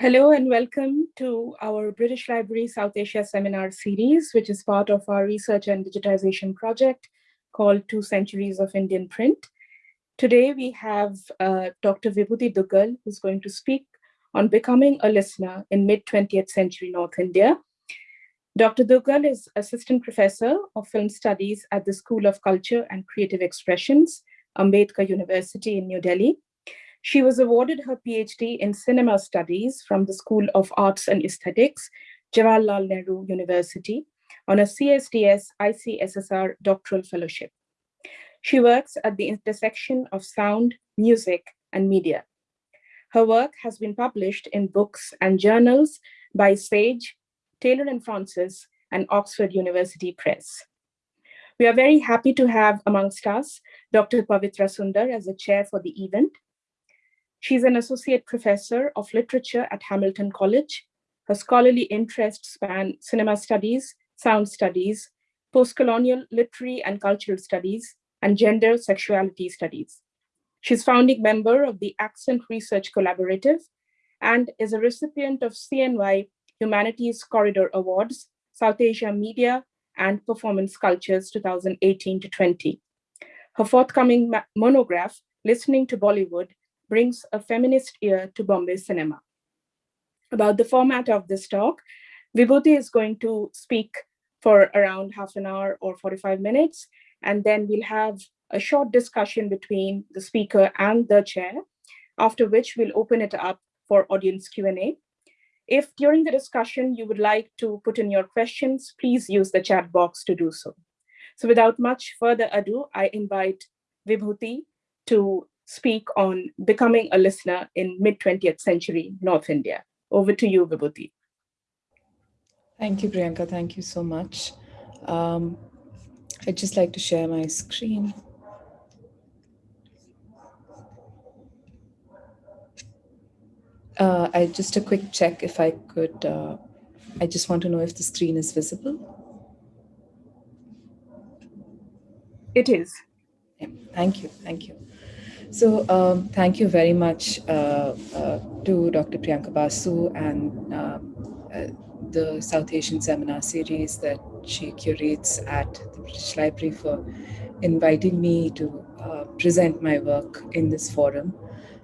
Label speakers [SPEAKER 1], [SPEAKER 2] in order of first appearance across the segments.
[SPEAKER 1] Hello and welcome to our British Library South Asia Seminar Series, which is part of our research and digitization project called Two Centuries of Indian Print. Today we have uh, Dr. Vibhuti Duggal, who's going to speak on becoming a listener in mid-20th century North India. Dr. Duggal is Assistant Professor of Film Studies at the School of Culture and Creative Expressions, Ambedkar University in New Delhi she was awarded her PhD in cinema studies from the School of Arts and Aesthetics, Jawaharlal Nehru University, on a CSDS ICSSR doctoral fellowship. She works at the intersection of sound, music, and media. Her work has been published in books and journals by Sage, Taylor and Francis, and Oxford University Press. We are very happy to have amongst us Dr. Pavitra Sundar as a chair for the event, She's an associate professor of literature at Hamilton College. Her scholarly interests span cinema studies, sound studies, post-colonial literary and cultural studies, and gender sexuality studies. She's founding member of the Accent Research Collaborative and is a recipient of CNY Humanities Corridor Awards, South Asia Media and Performance Cultures 2018 to 20. Her forthcoming monograph, Listening to Bollywood, brings a feminist ear to Bombay cinema. About the format of this talk, Vibhuti is going to speak for around half an hour or 45 minutes, and then we'll have a short discussion between the speaker and the chair, after which we'll open it up for audience Q&A. If during the discussion you would like to put in your questions, please use the chat box to do so. So without much further ado, I invite Vibhuti to speak on becoming a listener in mid-20th century North India. Over to you, Vibhuti.
[SPEAKER 2] Thank you, Priyanka. Thank you so much. Um, I'd just like to share my screen. Uh, I just a quick check if I could, uh, I just want to know if the screen is visible.
[SPEAKER 1] It is.
[SPEAKER 2] Yeah, thank you, thank you. So um, thank you very much uh, uh, to Dr. Priyanka Basu and um, uh, the South Asian Seminar Series that she curates at the British Library for inviting me to uh, present my work in this forum.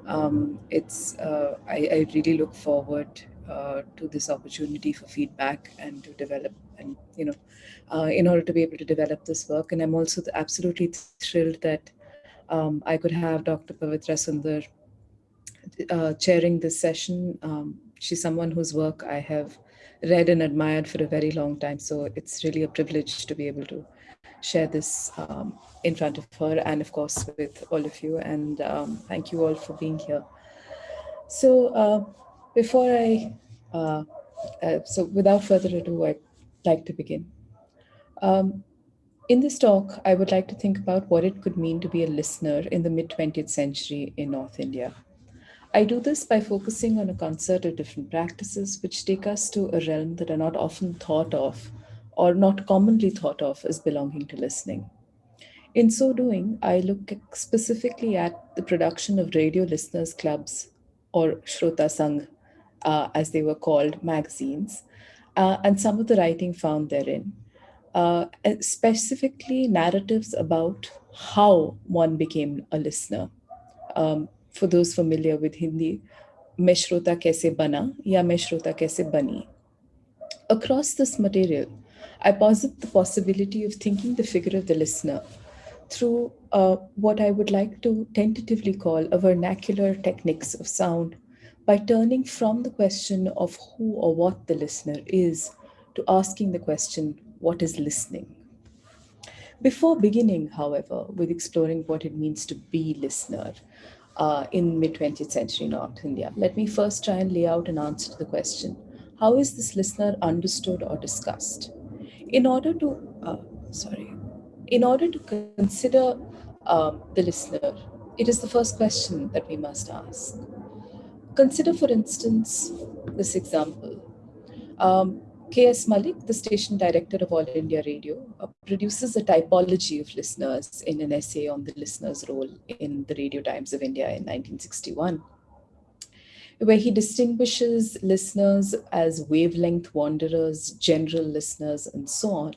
[SPEAKER 2] Um, it's uh, I, I, really look forward uh, to this opportunity for feedback and to develop and you know in order to be able to develop this work and I'm also absolutely thrilled that um, I could have Dr. Pavitra Sundar uh, chairing this session. Um, she's someone whose work I have read and admired for a very long time. So it's really a privilege to be able to share this um, in front of her and of course with all of you. And um, thank you all for being here. So uh, before I, uh, uh, so without further ado, I'd like to begin. Um, in this talk, I would like to think about what it could mean to be a listener in the mid-20th century in North India. I do this by focusing on a concert of different practices which take us to a realm that are not often thought of or not commonly thought of as belonging to listening. In so doing, I look specifically at the production of radio listeners clubs or Shrota Sangh, uh, as they were called, magazines, uh, and some of the writing found therein uh, specifically narratives about how one became a listener. Um, for those familiar with Hindi, Meshrota Kaise Bana ya Meshrota Kaise Bani. Across this material, I posit the possibility of thinking the figure of the listener through uh, what I would like to tentatively call a vernacular techniques of sound by turning from the question of who or what the listener is to asking the question, what is listening. Before beginning, however, with exploring what it means to be listener uh, in mid-20th century North India, let me first try and lay out an answer to the question, how is this listener understood or discussed? In order to, uh, sorry, in order to consider um, the listener, it is the first question that we must ask. Consider, for instance, this example. Um, K.S. Malik, the station director of All India Radio, uh, produces a typology of listeners in an essay on the listener's role in the Radio Times of India in 1961. where he distinguishes listeners as wavelength wanderers, general listeners, and so on,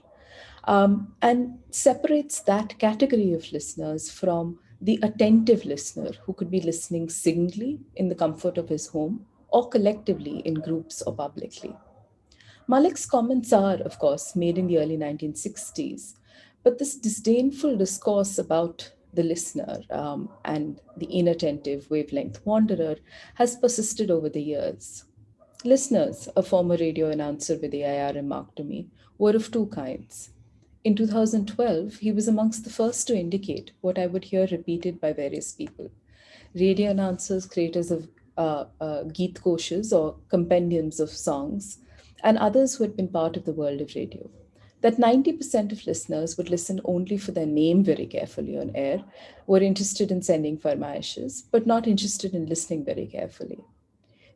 [SPEAKER 2] um, and separates that category of listeners from the attentive listener who could be listening singly in the comfort of his home or collectively in groups or publicly. Malik's comments are, of course, made in the early 1960s, but this disdainful discourse about the listener um, and the inattentive wavelength wanderer has persisted over the years. Listeners, a former radio announcer with AIR remarked to me, were of two kinds. In 2012, he was amongst the first to indicate what I would hear repeated by various people. Radio announcers, creators of uh, uh, Geet Koshes or compendiums of songs, and others who had been part of the world of radio. That 90% of listeners would listen only for their name very carefully on air, were interested in sending farmaishes, but not interested in listening very carefully.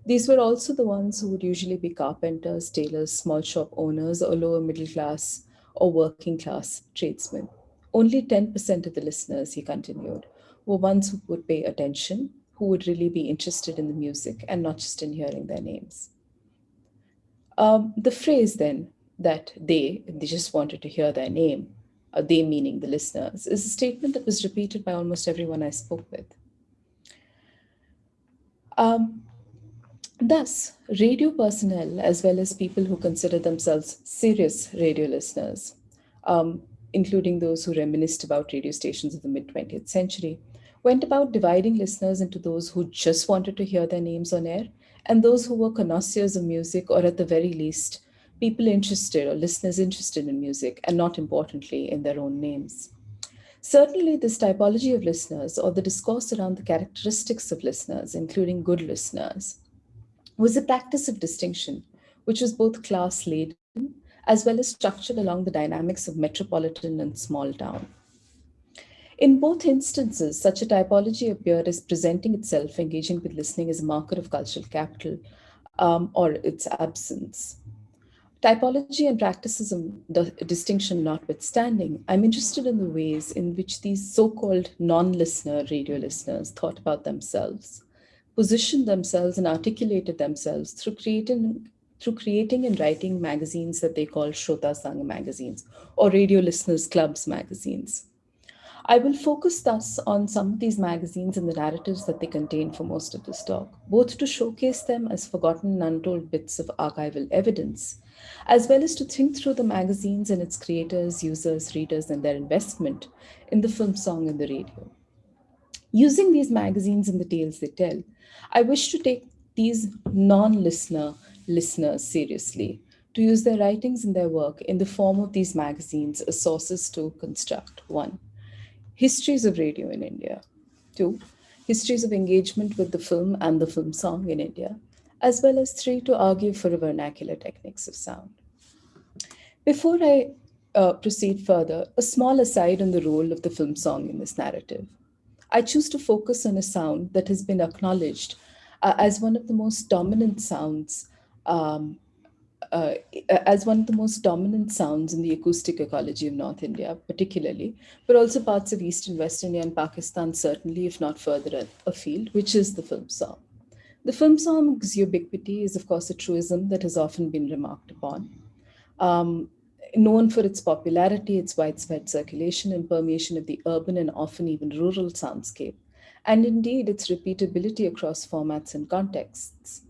[SPEAKER 2] These were also the ones who would usually be carpenters, tailors, small shop owners, or lower middle class or working class tradesmen. Only 10% of the listeners, he continued, were ones who would pay attention, who would really be interested in the music and not just in hearing their names. Um, the phrase then that they, they just wanted to hear their name, uh, they meaning the listeners, is a statement that was repeated by almost everyone I spoke with. Um, thus, radio personnel, as well as people who consider themselves serious radio listeners, um, including those who reminisced about radio stations of the mid 20th century, went about dividing listeners into those who just wanted to hear their names on air and those who were connoisseurs of music, or at the very least, people interested or listeners interested in music, and not importantly, in their own names. Certainly, this typology of listeners, or the discourse around the characteristics of listeners, including good listeners, was a practice of distinction, which was both class laden as well as structured along the dynamics of metropolitan and small town. In both instances, such a typology appeared as presenting itself, engaging with listening as a marker of cultural capital um, or its absence. Typology and practicism the distinction notwithstanding, I'm interested in the ways in which these so-called non-listener radio listeners thought about themselves, positioned themselves and articulated themselves through creating, through creating and writing magazines that they call Shrota Sangh magazines or radio listeners clubs magazines. I will focus thus on some of these magazines and the narratives that they contain for most of this talk, both to showcase them as forgotten and untold bits of archival evidence, as well as to think through the magazines and its creators, users, readers, and their investment in the film song and the radio. Using these magazines and the tales they tell, I wish to take these non-listener listeners seriously, to use their writings and their work in the form of these magazines as sources to construct, one, histories of radio in India. Two, histories of engagement with the film and the film song in India, as well as three, to argue for vernacular techniques of sound. Before I uh, proceed further, a small aside on the role of the film song in this narrative. I choose to focus on a sound that has been acknowledged uh, as one of the most dominant sounds um, uh, as one of the most dominant sounds in the acoustic ecology of North India, particularly, but also parts of East and West India and Pakistan, certainly, if not further afield, which is the film song. The film song's ubiquity is, of course, a truism that has often been remarked upon. Um, known for its popularity, its widespread circulation and permeation of the urban and often even rural soundscape, and indeed its repeatability across formats and contexts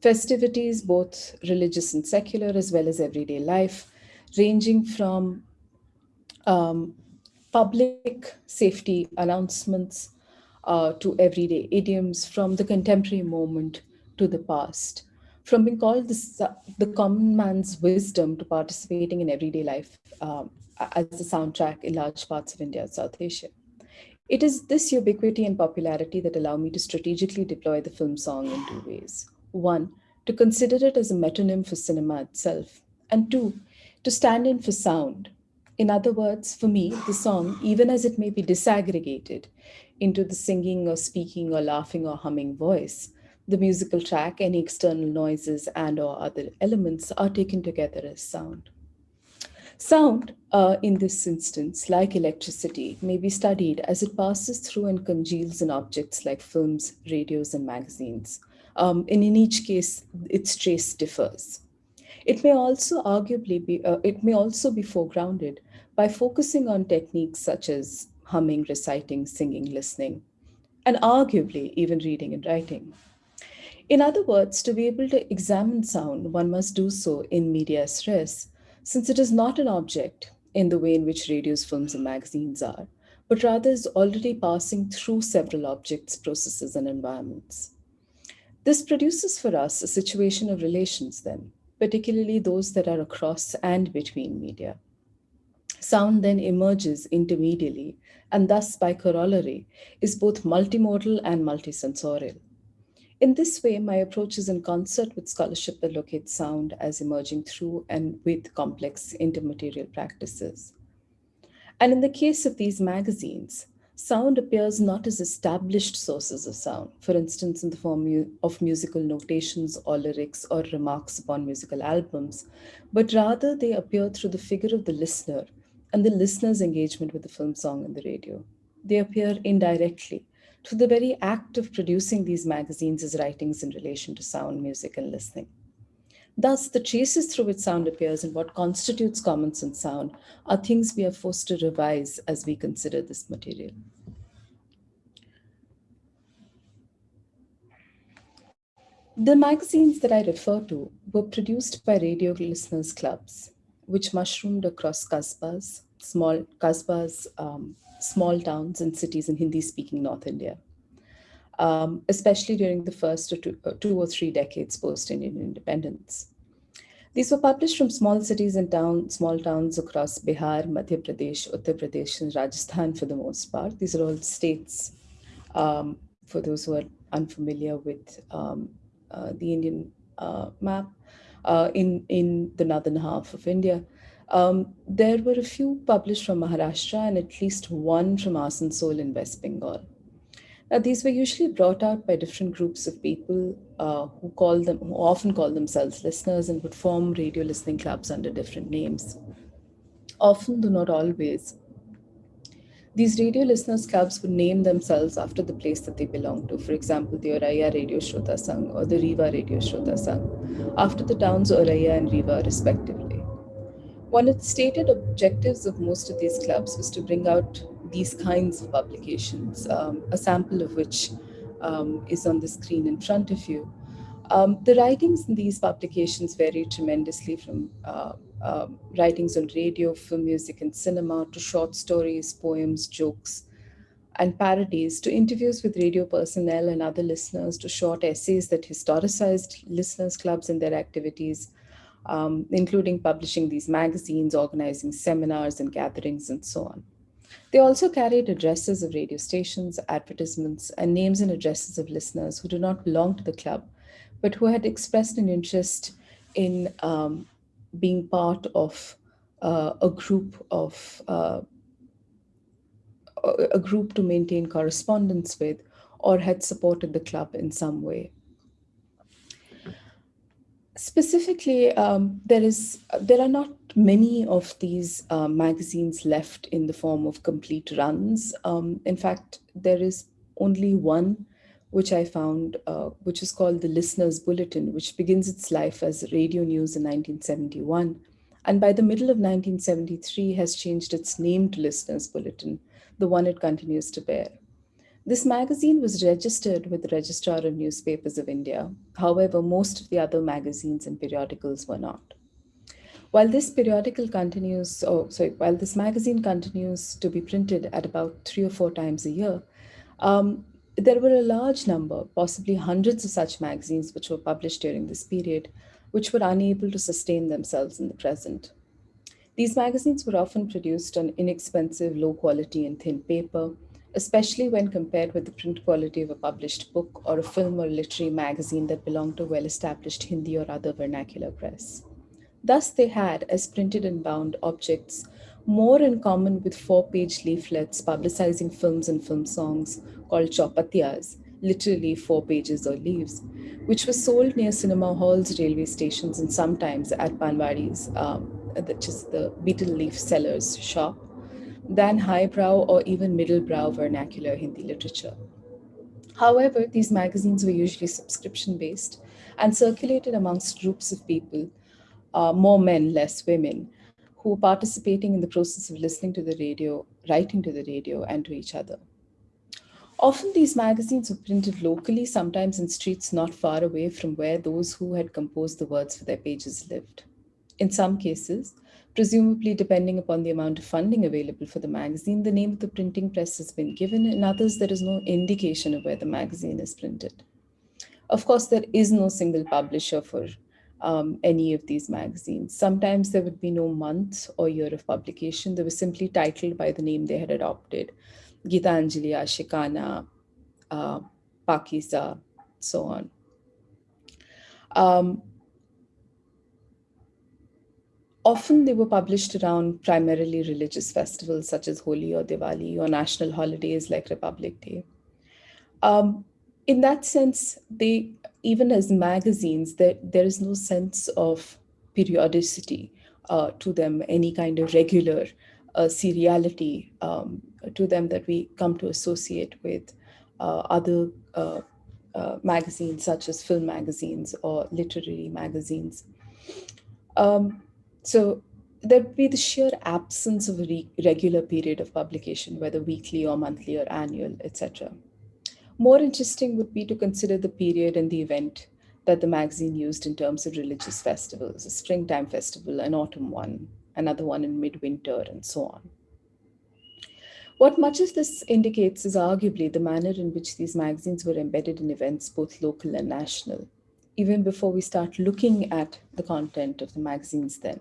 [SPEAKER 2] festivities, both religious and secular, as well as everyday life, ranging from um, public safety announcements uh, to everyday idioms, from the contemporary moment to the past, from being called the, the common man's wisdom to participating in everyday life um, as the soundtrack in large parts of India and South Asia. It is this ubiquity and popularity that allow me to strategically deploy the film song in two ways. One, to consider it as a metonym for cinema itself. And two, to stand in for sound. In other words, for me, the song, even as it may be disaggregated into the singing or speaking or laughing or humming voice, the musical track, any external noises and or other elements are taken together as sound. Sound, uh, in this instance, like electricity, may be studied as it passes through and congeals in objects like films, radios, and magazines Um, and in each case, its trace differs. It may also arguably be, uh, it may also be foregrounded by focusing on techniques such as humming, reciting, singing, listening, and arguably even reading and writing. In other words, to be able to examine sound, one must do so in media res, since it is not an object in the way in which radios, films, and magazines are, but rather is already passing through several objects, processes, and environments. This produces for us a situation of relations then, particularly those that are across and between media. Sound then emerges intermediately and thus by corollary is both multimodal and multisensorial. In this way, my approach is in concert with scholarship that locates sound as emerging through and with complex intermaterial practices. And in the case of these magazines, sound appears not as established sources of sound, for instance, in the form of musical notations or lyrics or remarks upon musical albums, but rather they appear through the figure of the listener and the listener's engagement with the film song and the radio. They appear indirectly to the very act of producing these magazines as writings in relation to sound, music, and listening. Thus, the traces through which sound appears and what constitutes common sense sound are things we are forced to revise as we consider this material. The magazines that I refer to were produced by radio listeners clubs, which mushroomed across kasbas, small kasbas, um, small towns and cities in Hindi-speaking North India, um, especially during the first two, uh, two or three decades post-Indian independence. These were published from small cities and towns, small towns across Bihar, Madhya Pradesh, Uttar Pradesh, and Rajasthan for the most part. These are all states, um, for those who are unfamiliar with um, uh, the Indian uh, map, uh, in, in the northern half of India. Um, there were a few published from Maharashtra and at least one from Asansol in West Bengal. Now, these were usually brought out by different groups of people uh, who call them, who often call themselves listeners and would form radio listening clubs under different names. Often, though not always, these radio listeners clubs would name themselves after the place that they belong to. For example, the Auraiya Radio Shrota Sangh or the Rewa Radio Shrota Sangh, after the towns Auraiya and Rewa respectively. One of the stated objectives of most of these clubs was to bring out these kinds of publications, um, a sample of which um, is on the screen in front of you. Um, the writings in these publications vary tremendously from uh, uh, writings on radio, film music, and cinema to short stories, poems, jokes, and parodies to interviews with radio personnel and other listeners to short essays that historicized listeners' clubs and their activities, um, including publishing these magazines, organizing seminars and gatherings, and so on. They also carried addresses of radio stations, advertisements, and names and addresses of listeners who do not belong to the club, but who had expressed an interest in um, being part of uh, a group of uh, a group to maintain correspondence with or had supported the club in some way. Specifically, um, there is there are not many of these uh, magazines left in the form of complete runs. Um, in fact, there is only one which I found, uh, which is called the Listener's Bulletin, which begins its life as radio news in 1971. And by the middle of 1973 has changed its name to Listener's Bulletin, the one it continues to bear. This magazine was registered with the Registrar of Newspapers of India. However, most of the other magazines and periodicals were not. While this periodical continues, oh, sorry, while this magazine continues to be printed at about three or four times a year, um, there were a large number, possibly hundreds of such magazines which were published during this period, which were unable to sustain themselves in the present. These magazines were often produced on inexpensive, low quality and thin paper, especially when compared with the print quality of a published book or a film or literary magazine that belonged to well-established Hindi or other vernacular press. Thus, they had, as printed and bound objects, more in common with four-page leaflets publicizing films and film songs called chopatiyas, literally four pages or leaves, which were sold near cinema halls, railway stations, and sometimes at Panwadi's, um, which is the betel leaf seller's shop, than highbrow or even middlebrow vernacular Hindi literature. However, these magazines were usually subscription based and circulated amongst groups of people, uh, more men, less women, who were participating in the process of listening to the radio, writing to the radio, and to each other. Often these magazines were printed locally, sometimes in streets not far away from where those who had composed the words for their pages lived. In some cases, presumably depending upon the amount of funding available for the magazine, the name of the printing press has been given. In others, there is no indication of where the magazine is printed. Of course, there is no single publisher for um, any of these magazines. Sometimes there would be no month or year of publication. They were simply titled by the name they had adopted. Gitanjali, Ashikana, uh, Pakiza, so on. Um, often they were published around primarily religious festivals such as Holi or Diwali or national holidays like Republic Day. Um, in that sense, they even as magazines, there, there is no sense of periodicity uh, to them, any kind of regular uh, seriality um, to them that we come to associate with uh, other uh, uh, magazines such as film magazines or literary magazines. Um, so there'd be the sheer absence of a re regular period of publication, whether weekly or monthly or annual, etc. More interesting would be to consider the period and the event that the magazine used in terms of religious festivals, a springtime festival, an autumn one, another one in midwinter, and so on. What much of this indicates is arguably the manner in which these magazines were embedded in events, both local and national. Even before we start looking at the content of the magazines then,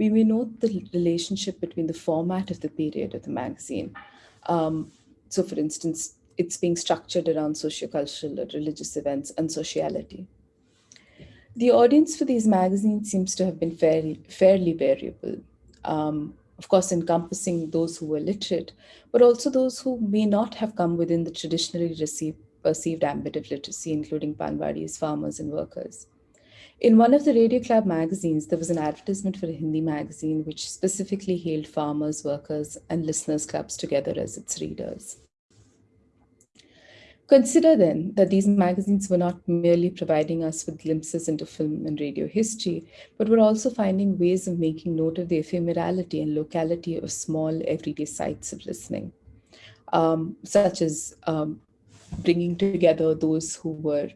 [SPEAKER 2] we may note the relationship between the format of the period of the magazine. Um, so for instance, it's being structured around sociocultural or religious events and sociality. The audience for these magazines seems to have been fairly, fairly variable. Um, of course, encompassing those who were literate, but also those who may not have come within the traditionally received, perceived ambit of literacy, including Panwadis, farmers, and workers. In one of the Radio Club magazines, there was an advertisement for a Hindi magazine which specifically hailed farmers, workers, and listeners' clubs together as its readers. Consider then that these magazines were not merely providing us with glimpses into film and radio history, but were also finding ways of making note of the ephemerality and locality of small everyday sites of listening, um, such as um, bringing together those who were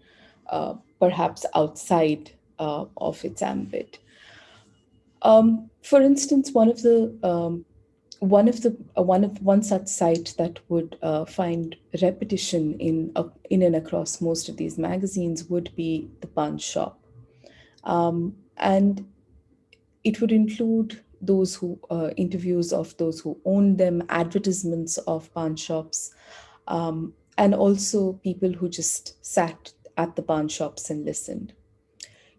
[SPEAKER 2] uh, perhaps outside uh, of its ambit. Um, for instance, one of the um, one of the uh, one of one such site that would uh, find repetition in uh, in and across most of these magazines would be the pan shop, um, and it would include those who uh, interviews of those who own them, advertisements of pan shops, um, and also people who just sat at the pan shops and listened.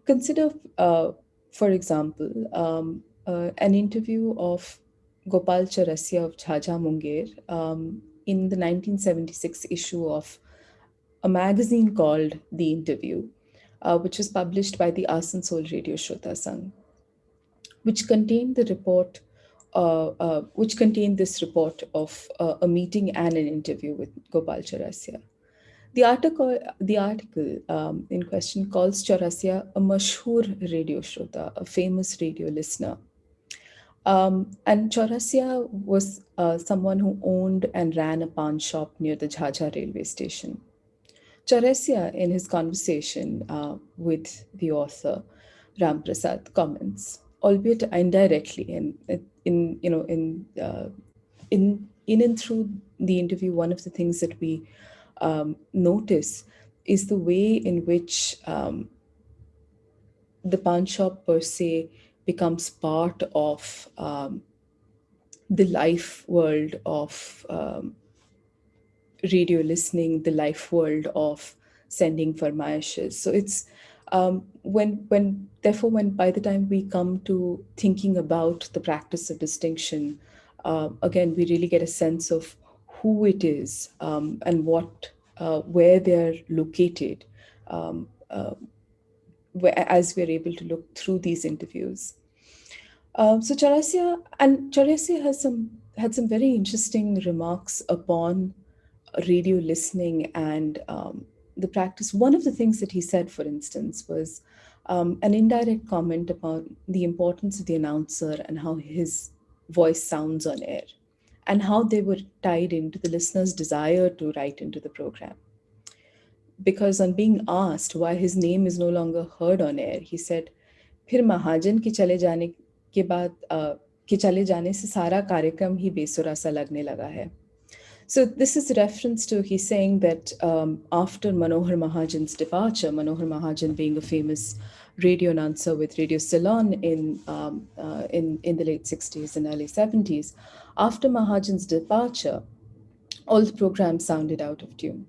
[SPEAKER 2] Consider, uh, for example, um, uh, an interview of Gopal Chaurasia of Jhajha Munger um, in the 1976 issue of a magazine called The Interview, uh, which was published by the Asansol Radio Shrota Sangh, which contained the report, uh, uh, which contained this report of uh, a meeting and an interview with Gopal Chaurasia. The article, the article um, in question calls Chaurasia a mashhur radio shrota, a famous radio listener, um, and Chaurasia was uh, someone who owned and ran a pan shop near the Jhajha railway station. Chaurasia, in his conversation uh, with the author, Ram Prasad, comments, albeit indirectly, in, in you know, in uh, in in and through the interview, one of the things that we um, notice is the way in which um, the pawn shop per se becomes part of um, the life world of um, radio listening, the life world of sending for farmayashes. So it's um, when, when, therefore, when by the time we come to thinking about the practice of distinction, uh, again, we really get a sense of who it is um, and what, uh, where they're located. Um, uh, as we're able to look through these interviews. Um, so Chaurasia, and Chaurasia has some had some very interesting remarks upon radio listening and um, the practice, one of the things that he said, for instance, was um, an indirect comment about the importance of the announcer and how his voice sounds on air and how they were tied into the listener's desire to write into the program Because on being asked why his name is no longer heard on air, he said, फिर महाजन के चले जाने के बाद के चले जाने से सारा कार्यक्रम ही बेसुरा सा लगने लगा है so this is a reference to he's saying that um, after Manohar Mahajan's departure, Manohar Mahajan being a famous radio announcer with Radio Ceylon in, um, uh, in, in the late 60s and early 70s, after Mahajan's departure, all the programs sounded out of tune.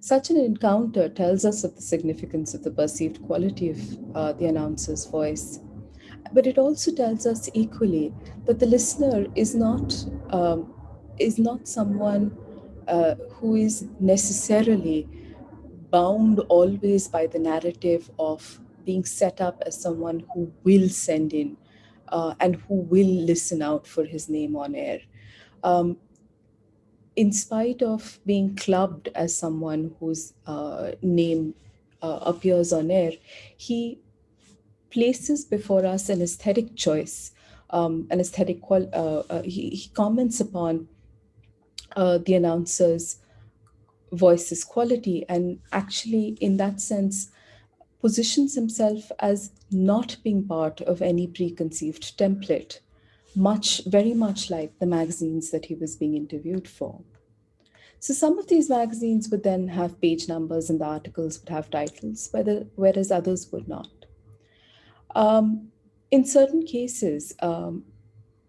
[SPEAKER 2] Such an encounter tells us of the significance of the perceived quality of uh, the announcer's voice. But it also tells us equally that the listener is not um, is not someone uh, who is necessarily bound always by the narrative of being set up as someone who will send in uh, and who will listen out for his name on air. Um, in spite of being clubbed as someone whose uh, name uh, appears on air, he places before us an aesthetic choice, um, an aesthetic, uh, uh, he, he comments upon uh, the announcer's voice's quality and actually in that sense positions himself as not being part of any preconceived template much very much like the magazines that he was being interviewed for so some of these magazines would then have page numbers and the articles would have titles whereas others would not um, in certain cases um,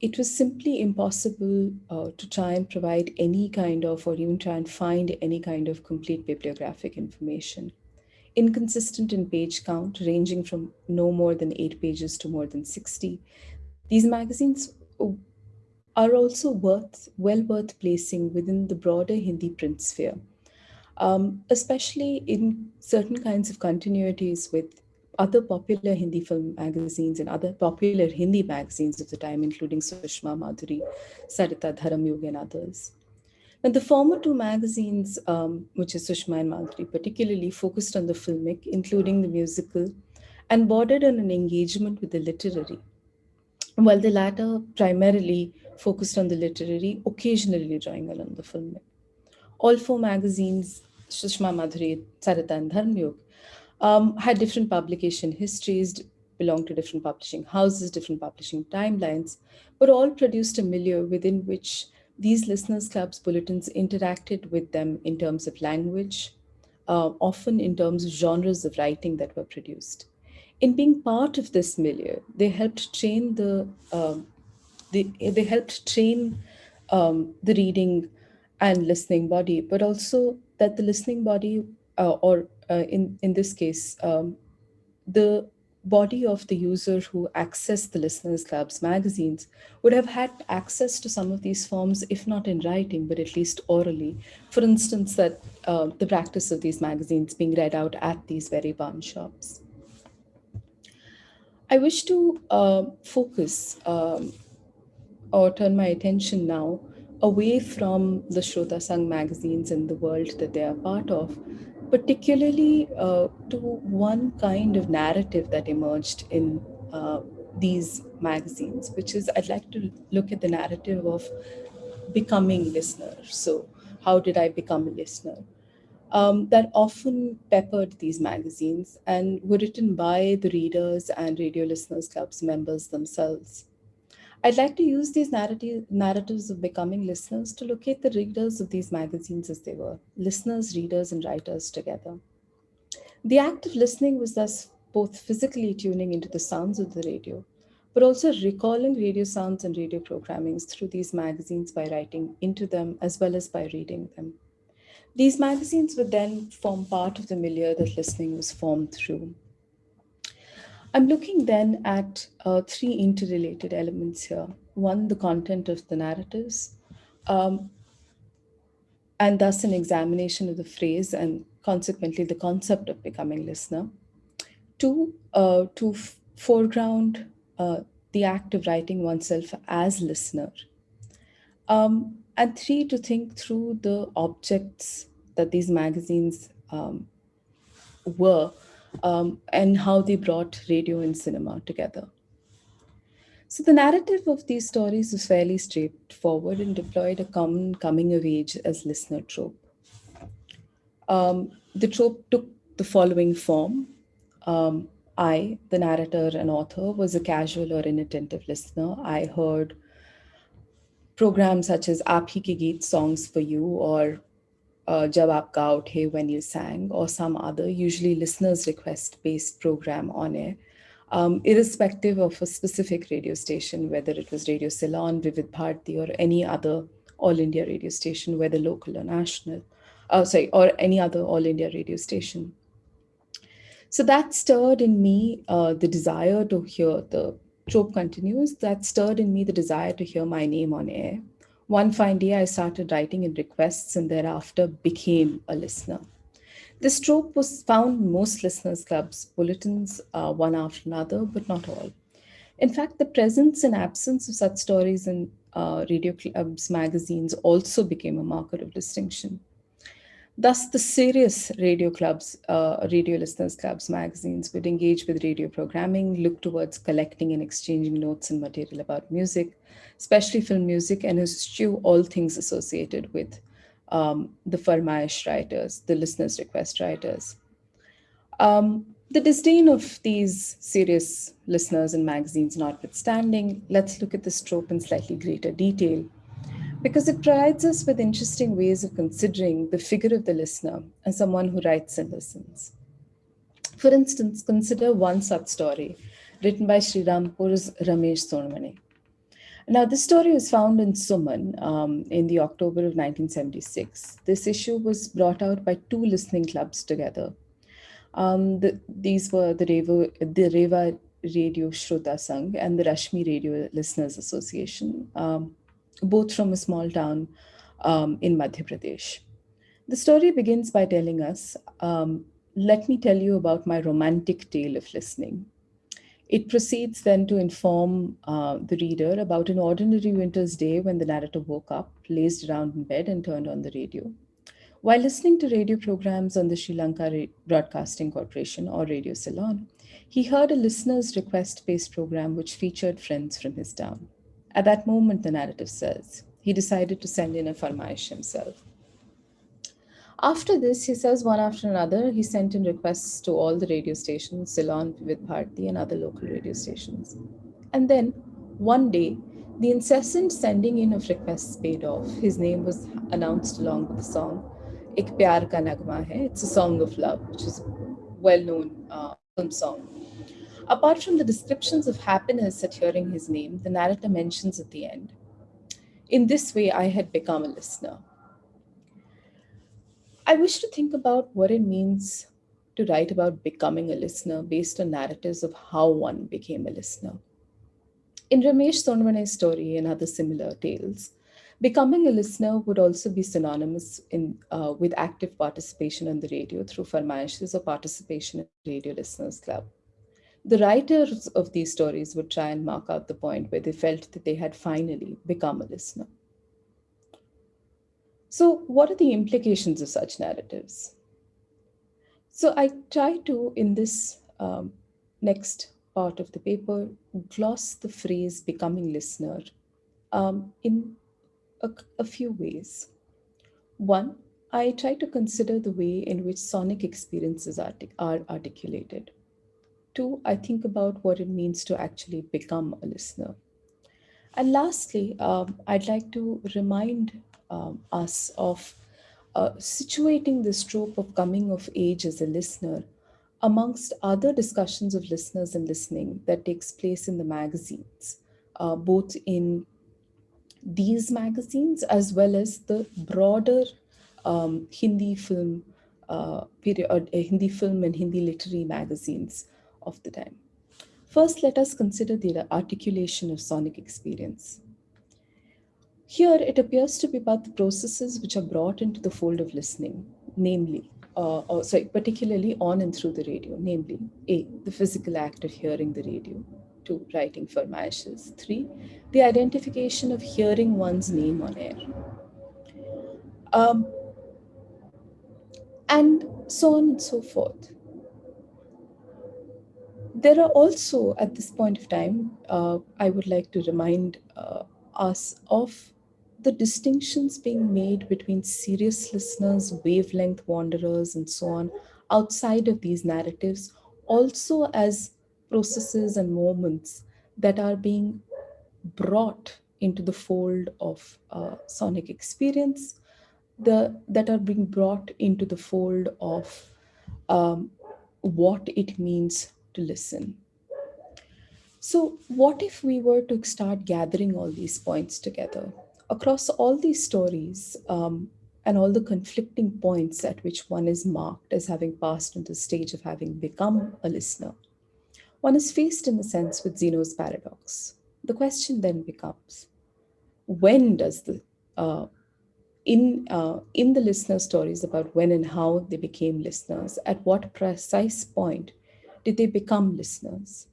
[SPEAKER 2] it was simply impossible uh, to try and provide any kind of, or even try and find any kind of complete bibliographic information. Inconsistent in page count, ranging from no more than eight pages to more than 60. These magazines are also worth, well worth placing within the broader Hindi print sphere, um, especially in certain kinds of continuities with other popular Hindi film magazines and other popular Hindi magazines of the time, including Sushma Madhuri, Sarita Dharamyug, and others. Now, the former two magazines, um, which is Sushma and Madhuri, particularly focused on the filmic, including the musical, and bordered on an engagement with the literary, while the latter primarily focused on the literary, occasionally drawing along the film. All four magazines, Sushma Madhuri, Sarita, and Dharamyug, um, had different publication histories, belonged to different publishing houses, different publishing timelines, but all produced a milieu within which these listeners clubs bulletins interacted with them in terms of language, uh, often in terms of genres of writing that were produced. In being part of this milieu, they helped train the, uh, they, they helped train um, the reading and listening body, but also that the listening body uh, or uh, in, in this case, um, the body of the user who accessed the Listeners Club's magazines would have had access to some of these forms, if not in writing, but at least orally. For instance, that uh, the practice of these magazines being read out at these very barn shops. I wish to uh, focus um, or turn my attention now away from the Shrota magazines and the world that they are part of particularly uh, to one kind of narrative that emerged in uh, these magazines, which is I'd like to look at the narrative of becoming listener. So, how did I become a listener? Um, that often peppered these magazines and were written by the readers and Radio Listeners Club's members themselves. I'd like to use these narrative, narratives of becoming listeners to locate the readers of these magazines as they were listeners, readers, and writers together. The act of listening was thus both physically tuning into the sounds of the radio, but also recalling radio sounds and radio programmings through these magazines by writing into them as well as by reading them. These magazines would then form part of the milieu that listening was formed through. I'm looking then at uh, three interrelated elements here. One, the content of the narratives, um, and thus an examination of the phrase and consequently the concept of becoming listener. Two, uh, to foreground uh, the act of writing oneself as listener. Um, and three, to think through the objects that these magazines um, were um, and how they brought radio and cinema together. So the narrative of these stories is fairly straightforward and deployed a common coming of age as listener trope. Um, the trope took the following form. Um, I, the narrator and author, was a casual or inattentive listener. I heard programs such as Aap Hi Ke Geet Songs for You or Jab Aap Gao Uthe When You Sang or some other, usually listeners request based program on air, um, irrespective of a specific radio station, whether it was Radio Ceylon, Vividh Bharati or any other all India radio station, whether local or national, uh, sorry, or any other all India radio station. So that stirred in me uh, the desire to hear the trope continues. That stirred in me the desire to hear my name on air. One fine day, I started writing in requests and thereafter became a listener. This trope was found most listeners' clubs, bulletins, uh, one after another, but not all. In fact, the presence and absence of such stories in uh, radio clubs magazines also became a marker of distinction. Thus, the serious radio clubs, uh, radio listeners clubs magazines would engage with radio programming, look towards collecting and exchanging notes and material about music, especially film music, and eschew all things associated with um, the Farmaish writers, the listeners' request writers. Um, the disdain of these serious listeners and magazines notwithstanding, let's look at this trope in slightly greater detail because it provides us with interesting ways of considering the figure of the listener as someone who writes and listens. For instance, consider one such story written by Sri Rampur's Ramesh Sonmani. Now, this story was found in Suman um, in the October of 1976. This issue was brought out by two listening clubs together. Um, the, these were the Rewa, the Rewa Radio Shrota Sangh and the Rashmi Radio Listeners Association. Um, both from a small town um, in Madhya Pradesh. The story begins by telling us, um, let me tell you about my romantic tale of listening. It proceeds then to inform uh, the reader about an ordinary winter's day when the narrator woke up, lazed around in bed, and turned on the radio. While listening to radio programs on the Sri Lanka Broadcasting Corporation or Radio Ceylon, he heard a listener's request based program which featured friends from his town. At that moment, the narrative says, he decided to send in a farmaish himself. After this, he says one after another, he sent in requests to all the radio stations, Ceylon, Vividh Bharati, and other local radio stations. And then, one day, the incessant sending in of requests paid off. His name was announced along with the song, Ik Pyar Ka Nagma Hai. It's a song of love, which is a well-known uh, film song. Apart from the descriptions of happiness at hearing his name, the narrator mentions at the end, in this way, I had become a listener. I wish to think about what it means to write about becoming a listener based on narratives of how one became a listener. In Ramesh Sonmani's story and other similar tales, becoming a listener would also be synonymous in, uh, with active participation on the radio through farmaishes or participation in Radio Listeners Club. The writers of these stories would try and mark out the point where they felt that they had finally become a listener. So, what are the implications of such narratives? So, I try to, in this um, next part of the paper, gloss the phrase becoming listener um, in a, a few ways. One, I try to consider the way in which sonic experiences are articulated. Two, I think about what it means to actually become a listener. And lastly, um, I'd like to remind um, us of uh, situating this trope of coming of age as a listener amongst other discussions of listeners and listening that takes place in the magazines, uh, both in these magazines as well as the broader um, Hindi film uh, period, uh, Hindi film and Hindi literary magazines of the time. First, let us consider the articulation of sonic experience. Here, it appears to be about the processes which are brought into the fold of listening, namely, uh, or sorry, particularly on and through the radio, namely, A, the physical act of hearing the radio, two, writing for farmaishes, three, the identification of hearing one's name on air, Um, and so on and so forth. There are also, at this point of time, uh, I would like to remind uh, us of the distinctions being made between serious listeners, wavelength wanderers, and so on, outside of these narratives, also as processes and moments that are being brought into the fold of uh, sonic experience, the, that are being brought into the fold of um, what it means to listen. So what if we were to start gathering all these points together? Across all these stories um, and all the conflicting points at which one is marked as having passed into the stage of having become a listener, one is faced in a sense with Zeno's paradox. The question then becomes, when does the, uh, in, uh, in the listener stories about when and how they became listeners, at what precise point did they become listeners?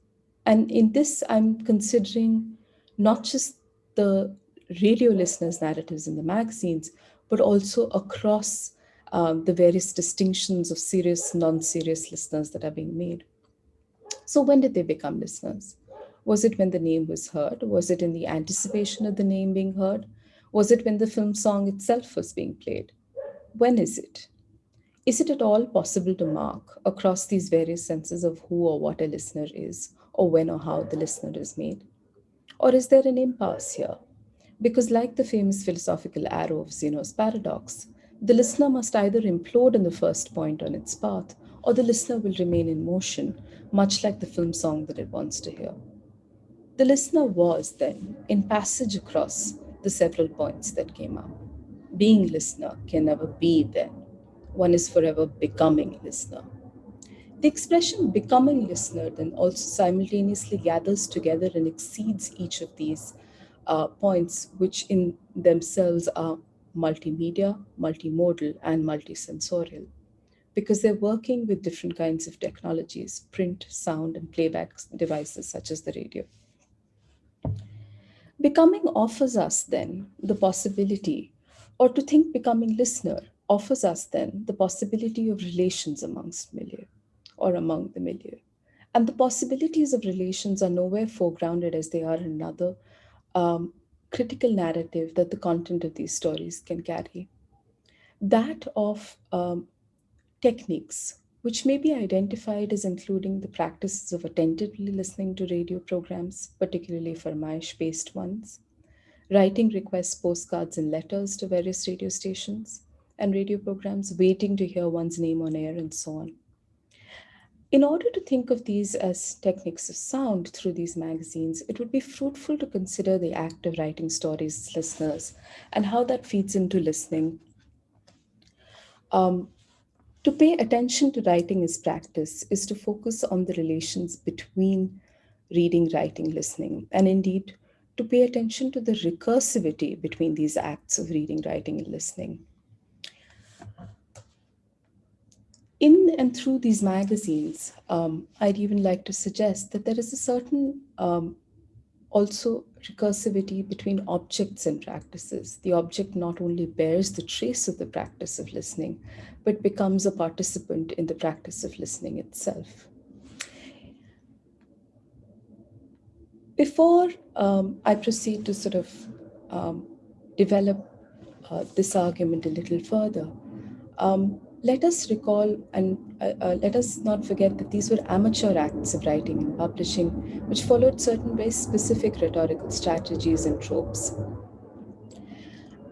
[SPEAKER 2] And in this, I'm considering not just the radio listeners' narratives in the magazines, but also across um, the various distinctions of serious, non-serious listeners that are being made. So when did they become listeners? Was it when the name was heard? Was it in the anticipation of the name being heard? Was it when the film song itself was being played? When is it? Is it at all possible to mark across these various senses of who or what a listener is, or when or how the listener is made? Or is there an impasse here? Because like the famous philosophical arrow of Zeno's paradox, the listener must either implode in the first point on its path, or the listener will remain in motion, much like the film song that it wants to hear. The listener was then in passage across the several points that came up. Being listener can never be then. One is forever becoming listener. The expression becoming listener then also simultaneously gathers together and exceeds each of these uh, points, which in themselves are multimedia, multimodal, and multisensorial, because they're working with different kinds of technologies, print, sound, and playback devices such as the radio. Becoming offers us then the possibility, or to think becoming listener offers us then the possibility of relations amongst milieu or among the milieu. And the possibilities of relations are nowhere foregrounded as they are in another um, critical narrative that the content of these stories can carry. That of um, techniques, which may be identified as including the practices of attentively listening to radio programs, particularly Farmaish-based ones, writing requests, postcards, and letters to various radio stations and radio programs, waiting to hear one's name on air, and so on. In order to think of these as techniques of sound through these magazines, it would be fruitful to consider the act of writing stories listeners and how that feeds into listening. Um, to pay attention to writing as practice is to focus on the relations between reading, writing, listening, and indeed to pay attention to the recursivity between these acts of reading, writing, and listening. In and through these magazines, um, I'd even like to suggest that there is a certain um, also recursivity between objects and practices. The object not only bears the trace of the practice of listening, but becomes a participant in the practice of listening itself. Before um, I proceed to sort of um, develop uh, this argument a little further, um, let us recall and uh, uh, let us not forget that these were amateur acts of writing and publishing, which followed certain very specific rhetorical strategies and tropes.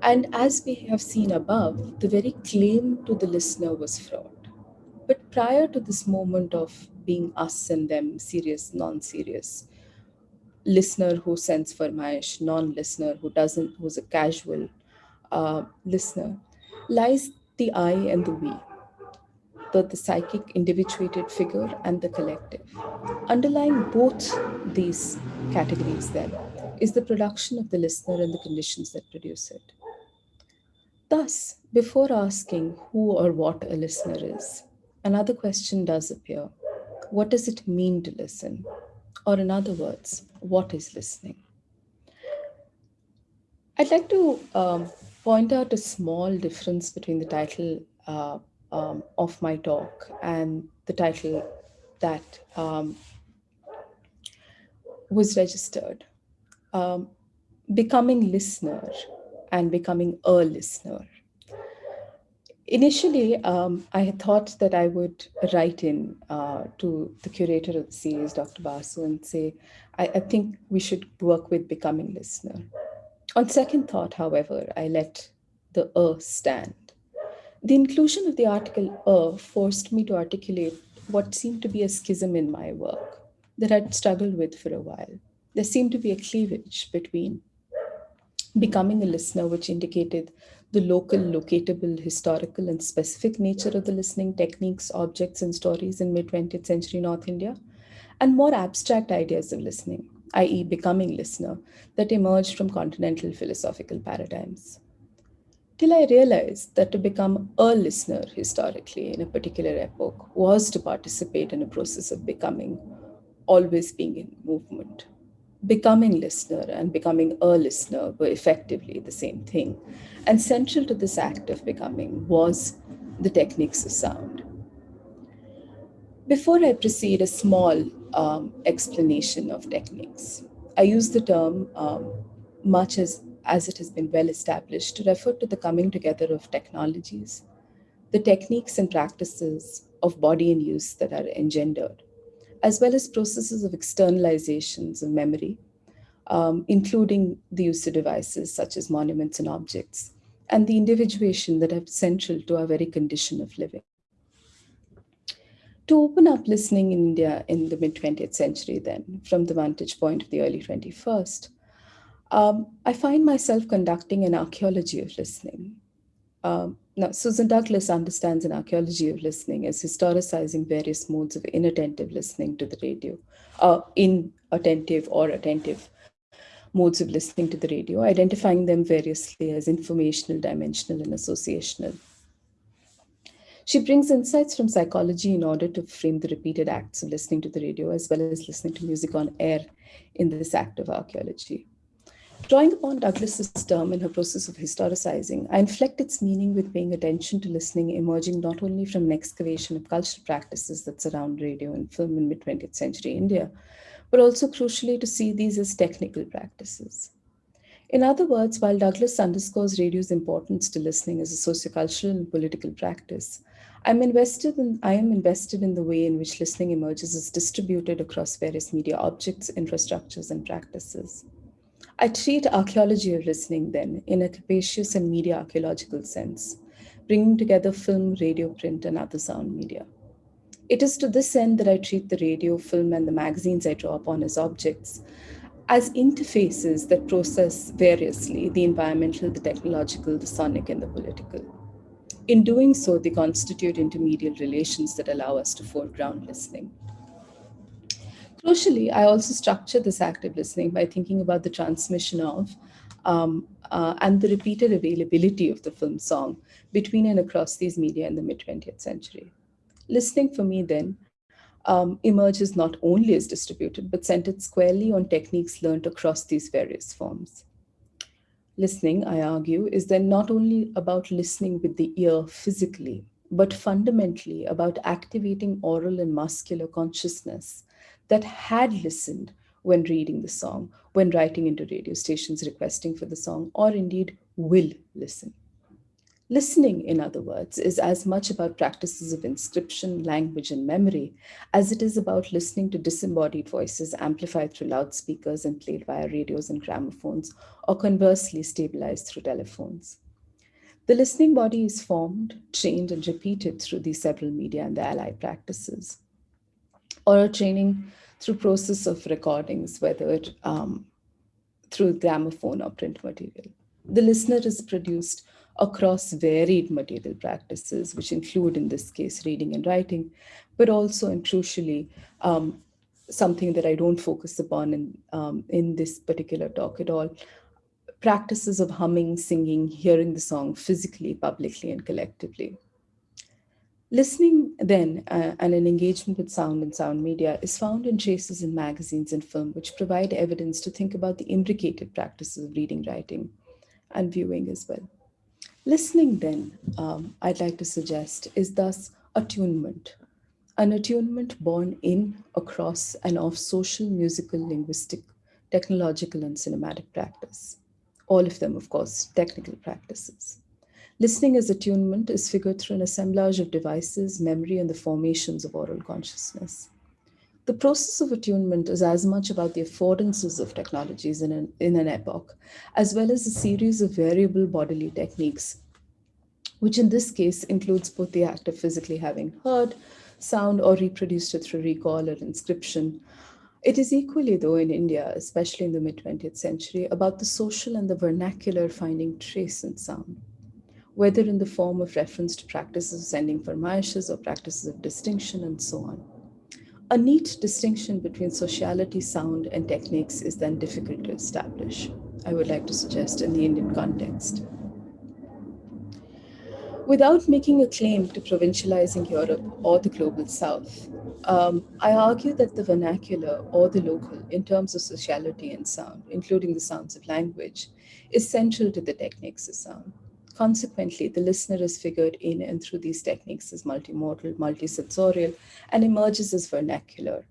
[SPEAKER 2] And as we have seen above, the very claim to the listener was fraught. But prior to this moment of being us and them, serious, non-serious, listener who sends for Farmaish, non-listener who doesn't, who's a casual uh, listener, lies the I and the we, the, the psychic individuated figure and the collective. Underlying both these categories then is the production of the listener and the conditions that produce it. Thus, before asking who or what a listener is, another question does appear. What does it mean to listen? Or in other words, what is listening? I'd like to um, point out a small difference between the title uh, um, of my talk and the title that um, was registered. Um, becoming listener and becoming a listener. Initially, um, I had thought that I would write in uh, to the curator of the series, Dr. Basu, and say, I, I think we should work with becoming listener. On second thought, however, I let the "a" stand. The inclusion of the article "a" forced me to articulate what seemed to be a schism in my work that I'd struggled with for a while. There seemed to be a cleavage between becoming a listener, which indicated the local, locatable, historical, and specific nature of the listening techniques, objects, and stories in mid 20th century North India, and more abstract ideas of listening, i.e., becoming listener, that emerged from continental philosophical paradigms. Till I realized that to become a listener historically in a particular epoch was to participate in a process of becoming, always being in movement becoming listener and becoming a listener were effectively the same thing. And central to this act of becoming was the techniques of sound. Before I proceed, a small um, explanation of techniques. I use the term um, much as, as it has been well established to refer to the coming together of technologies, the techniques and practices of body and use that are engendered as well as processes of externalizations of memory, um, including the use of devices such as monuments and objects, and the individuation that are central to our very condition of living. To open up listening in India in the mid 20th century, then, from the vantage point of the early 21st, um, I find myself conducting an archaeology of listening, um, now, Susan Douglas understands an archaeology of listening as historicizing various modes of inattentive listening to the radio, uh, inattentive or attentive modes of listening to the radio, identifying them variously as informational, dimensional, and associational. She brings insights from psychology in order to frame the repeated acts of listening to the radio as well as listening to music on air in this act of archaeology. Drawing upon Douglas's term in her process of historicizing, I inflect its meaning with paying attention to listening emerging not only from an excavation of cultural practices that surround radio and film in mid-20th century India, but also crucially to see these as technical practices. In other words, while Douglas underscores radio's importance to listening as a sociocultural and political practice, I'm invested in, I am invested in the way in which listening emerges as distributed across various media objects, infrastructures, and practices. I treat archaeology of listening then in a capacious and media archaeological sense, bringing together film, radio, print, and other sound media. It is to this end that I treat the radio, film, and the magazines I draw upon as objects, as interfaces that process variously the environmental, the technological, the sonic, and the political. In doing so, they constitute intermediate relations that allow us to foreground listening. Crucially, I also structure this active listening by thinking about the transmission of um, uh, and the repeated availability of the film song between and across these media in the mid 20th century. Listening for me then um, emerges not only as distributed, but centered squarely on techniques learned across these various forms. Listening, I argue, is then not only about listening with the ear physically, but fundamentally about activating oral and muscular consciousness that had listened when reading the song, when writing into radio stations requesting for the song, or indeed will listen. Listening, in other words, is as much about practices of inscription, language, and memory as it is about listening to disembodied voices amplified through loudspeakers and played via radios and gramophones, or conversely stabilized through telephones. The listening body is formed, trained, and repeated through these several media and the allied practices or training through process of recordings, whether um, through gramophone or print material. The listener is produced across varied material practices, which include, in this case, reading and writing, but also, and crucially, um, something that I don't focus upon in, um, in this particular talk at all, practices of humming, singing, hearing the song physically, publicly, and collectively. Listening then uh, and an engagement with sound and sound media is found in traces in magazines and film, which provide evidence to think about the imbricated practices of reading, writing, and viewing as well. Listening then, um, I'd like to suggest, is thus attunement, an attunement born in, across, and of social, musical, linguistic, technological, and cinematic practice. All of them, of course, technical practices. Listening as attunement is figured through an assemblage of devices, memory, and the formations of oral consciousness. The process of attunement is as much about the affordances of technologies in an, in an epoch, as well as a series of variable bodily techniques, which in this case includes both the act of physically having heard sound or reproduced it through recall or inscription. It is equally, though, in India, especially in the mid 20th century, about the social and the vernacular finding trace in sound whether in the form of reference to practices of sending farmayishes or practices of distinction and so on. A neat distinction between sociality, sound, and techniques is then difficult to establish, I would like to suggest in the Indian context. Without making a claim to provincializing Europe or the global south, um, I argue that the vernacular or the local in terms of sociality and sound, including the sounds of language, is central to the techniques of sound. Consequently, the listener is figured in and through these techniques as multimodal, multisensorial, and emerges as vernacular,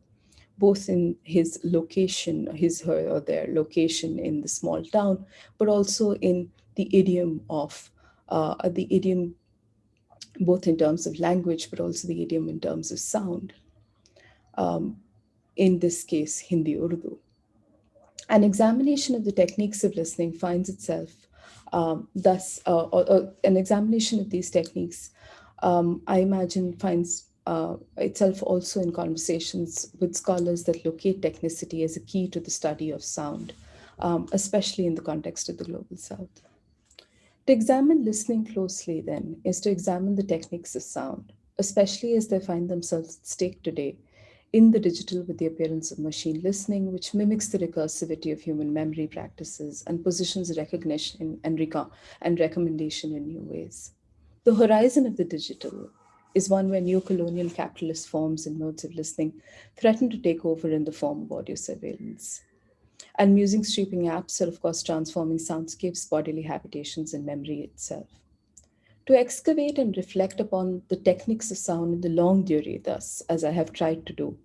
[SPEAKER 2] both in his location, his, her, or their location in the small town, but also in the idiom of, uh, the idiom both in terms of language, but also the idiom in terms of sound. Um, in this case, Hindi Urdu. An examination of the techniques of listening finds itself um, thus, uh, or, or an examination of these techniques, um, I imagine finds uh, itself also in conversations with scholars that locate technicity as a key to the study of sound, um, especially in the context of the Global South. To examine listening closely then is to examine the techniques of sound, especially as they find themselves at stake today in the digital with the appearance of machine listening, which mimics the recursivity of human memory practices and positions recognition and, reco and recommendation in new ways. The horizon of the digital is one where new colonial capitalist forms and modes of listening threaten to take over in the form of audio surveillance. And music streaming apps are, of course, transforming soundscapes, bodily habitations, and memory itself. To excavate and reflect upon the techniques of sound in the longue durée, thus, as I have tried to do,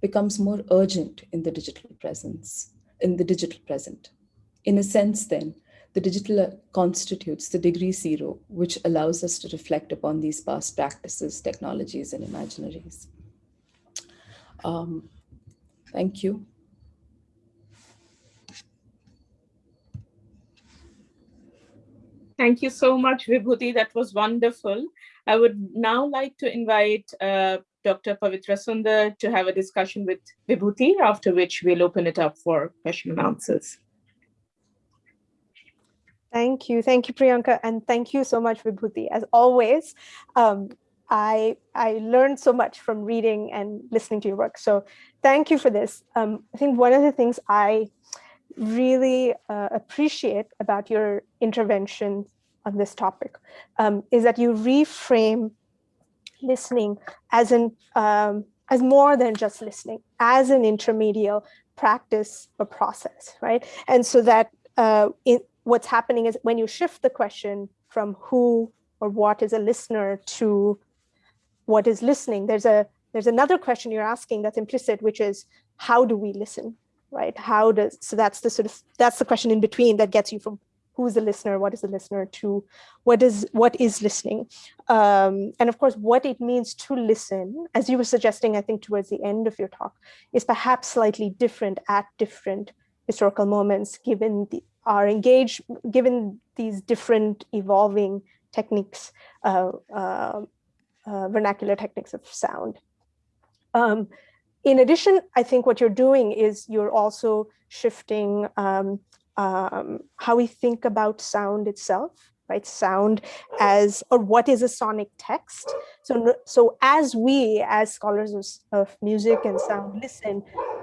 [SPEAKER 2] becomes more urgent in the digital presence, in the digital present. In a sense, then, the digital constitutes the degree zero, which allows us to reflect upon these past practices, technologies, and imaginaries. Um, thank you.
[SPEAKER 1] Thank you so much, Vibhuti. That was wonderful. I would now like to invite uh, Dr. Pavitra Sundar to have a discussion with Vibhuti, after which we'll open it up for question and answers.
[SPEAKER 3] Thank you. Thank you, Priyanka. And thank you so much, Vibhuti. As always, um, I, I learned so much from reading and listening to your work. So thank you for this. Um, I think one of the things I really uh, appreciate about your intervention on this topic um, is that you reframe listening as an um, as more than just listening, as an intermediate practice or process, right? And so that uh, in, what's happening is when you shift the question from who or what is a listener to what is listening, there's a there's another question you're asking that's implicit, which is how do we listen, right? How does, so that's the sort of, that's the question in between that gets you from who's the listener, what is the listener to, what is, what is listening? Um, and of course, what it means to listen, as you were suggesting, I think towards the end of your talk, is perhaps slightly different at different historical moments, given the, our engage, given these different evolving techniques, uh, uh, uh, vernacular techniques of sound. Um, in addition, I think what you're doing is you're also shifting um, um, how we think about sound itself, right? Sound as, or what is a sonic text? So, so as we, as scholars of, of music and sound listen,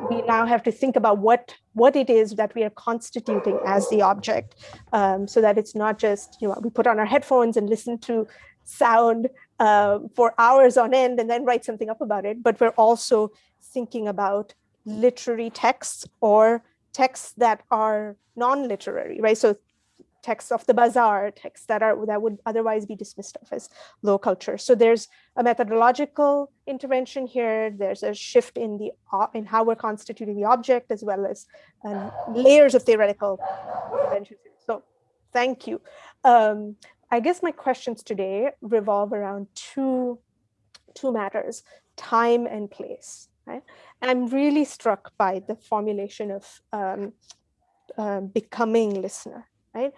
[SPEAKER 3] we now have to think about what, what it is that we are constituting as the object, um, so that it's not just, you know, we put on our headphones and listen to sound uh, for hours on end and then write something up about it, but we're also thinking about literary texts or texts that are non-literary, right? So texts of the bazaar, texts that are that would otherwise be dismissed of as low culture. So there's a methodological intervention here. There's a shift in the uh, in how we're constituting the object, as well as um, layers of theoretical intervention. So thank you. Um, I guess my questions today revolve around two two matters: time and place. Right? And I'm really struck by the formulation of um, uh, becoming listener right?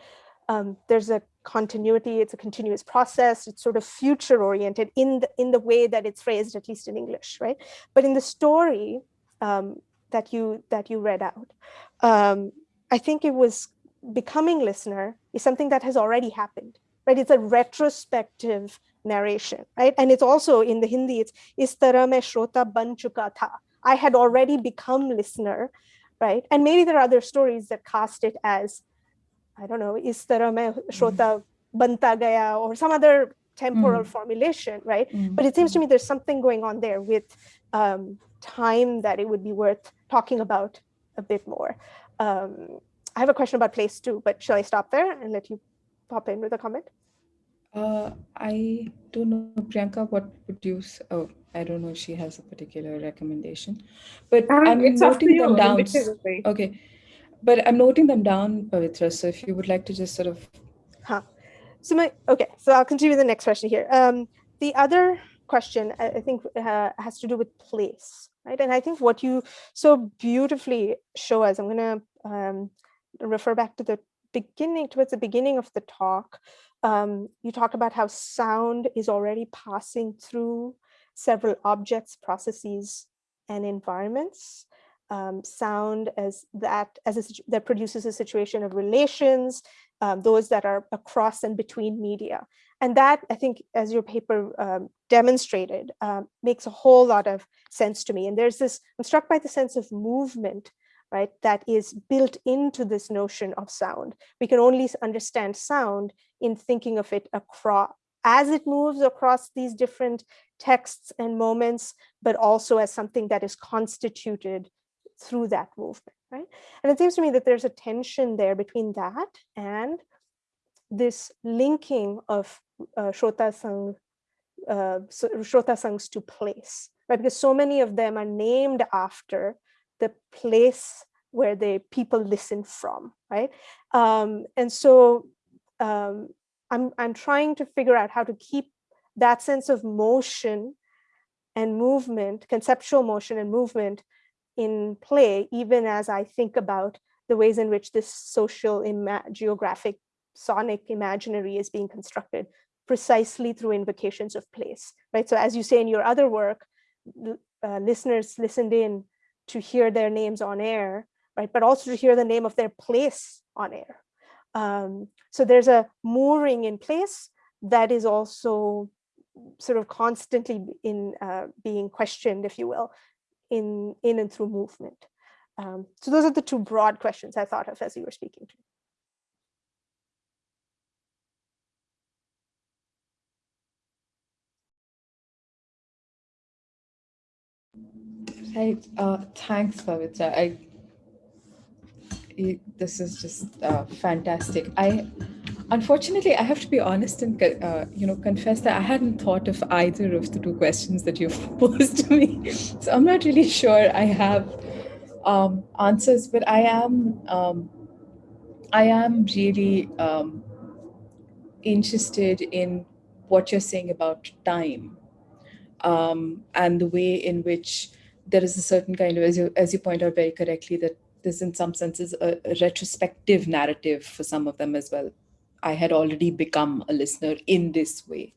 [SPEAKER 3] Um, there's a continuity, it's a continuous process, it's sort of future oriented in the, in the way that it's phrased, at least in English, right? But in the story um, that, you, that you read out, um, I think it was becoming listener is something that has already happened, right? It's a retrospective narration, right? And it's also in the Hindi, it's is istarame shrota ban chuka tha. I had already become listener, right? And maybe there are other stories that cast it as I don't know, is tarah mein shrota banta gaya or some other temporal mm. formulation, right? Mm. But it seems to me there's something going on there with um, time that it would be worth talking about a bit more. Um, I have a question about place too, but shall I stop there and let you pop in with a comment?
[SPEAKER 2] Uh, I don't know, Priyanka, what would you, oh, I don't know if she has a particular recommendation, but um, I'm noting them down. Okay, but I'm noting them down, Pavitra. So if you would like to just sort of.
[SPEAKER 3] Huh. So my, okay, so I'll continue with the next question here. Um, the other question I think uh, has to do with place, right? And I think what you so beautifully show us, I'm gonna um, refer back to the beginning, towards the beginning of the talk. Um, you talk about how sound is already passing through several objects, processes, and environments um, sound as that as a, that produces a situation of relations, um, those that are across and between media. And that, I think, as your paper um, demonstrated, um, makes a whole lot of sense to me. And there's this, I'm struck by the sense of movement, right, that is built into this notion of sound. We can only understand sound in thinking of it across, as it moves across these different texts and moments, but also as something that is constituted through that movement, right? And it seems to me that there's a tension there between that and this linking of uh, Shrota Sangh, uh, Shrota Sanghs to place, right? Because so many of them are named after the place where the people listen from, right? Um, and so um, I'm, I'm trying to figure out how to keep that sense of motion and movement, conceptual motion and movement in play, even as I think about the ways in which this social geographic sonic imaginary is being constructed precisely through invocations of place, right? So as you say in your other work, uh, listeners listened in to hear their names on air, right? But also to hear the name of their place on air. Um, so there's a mooring in place that is also sort of constantly in uh, being questioned, if you will, in, in and through movement? Um, so those are the two broad questions I thought of as you were speaking to.
[SPEAKER 2] Right. Uh, thanks, Pavitra. I, this is just uh, fantastic. I Unfortunately, I have to be honest and uh, you know confess that I hadn't thought of either of the two questions that you've posed to me. So I'm not really sure I have um, answers, but I am um, I am really um, interested in what you're saying about time um, and the way in which there is a certain kind of, as you as you point out very correctly, that there's in some senses a, a retrospective narrative for some of them as well I had already become a listener in this way.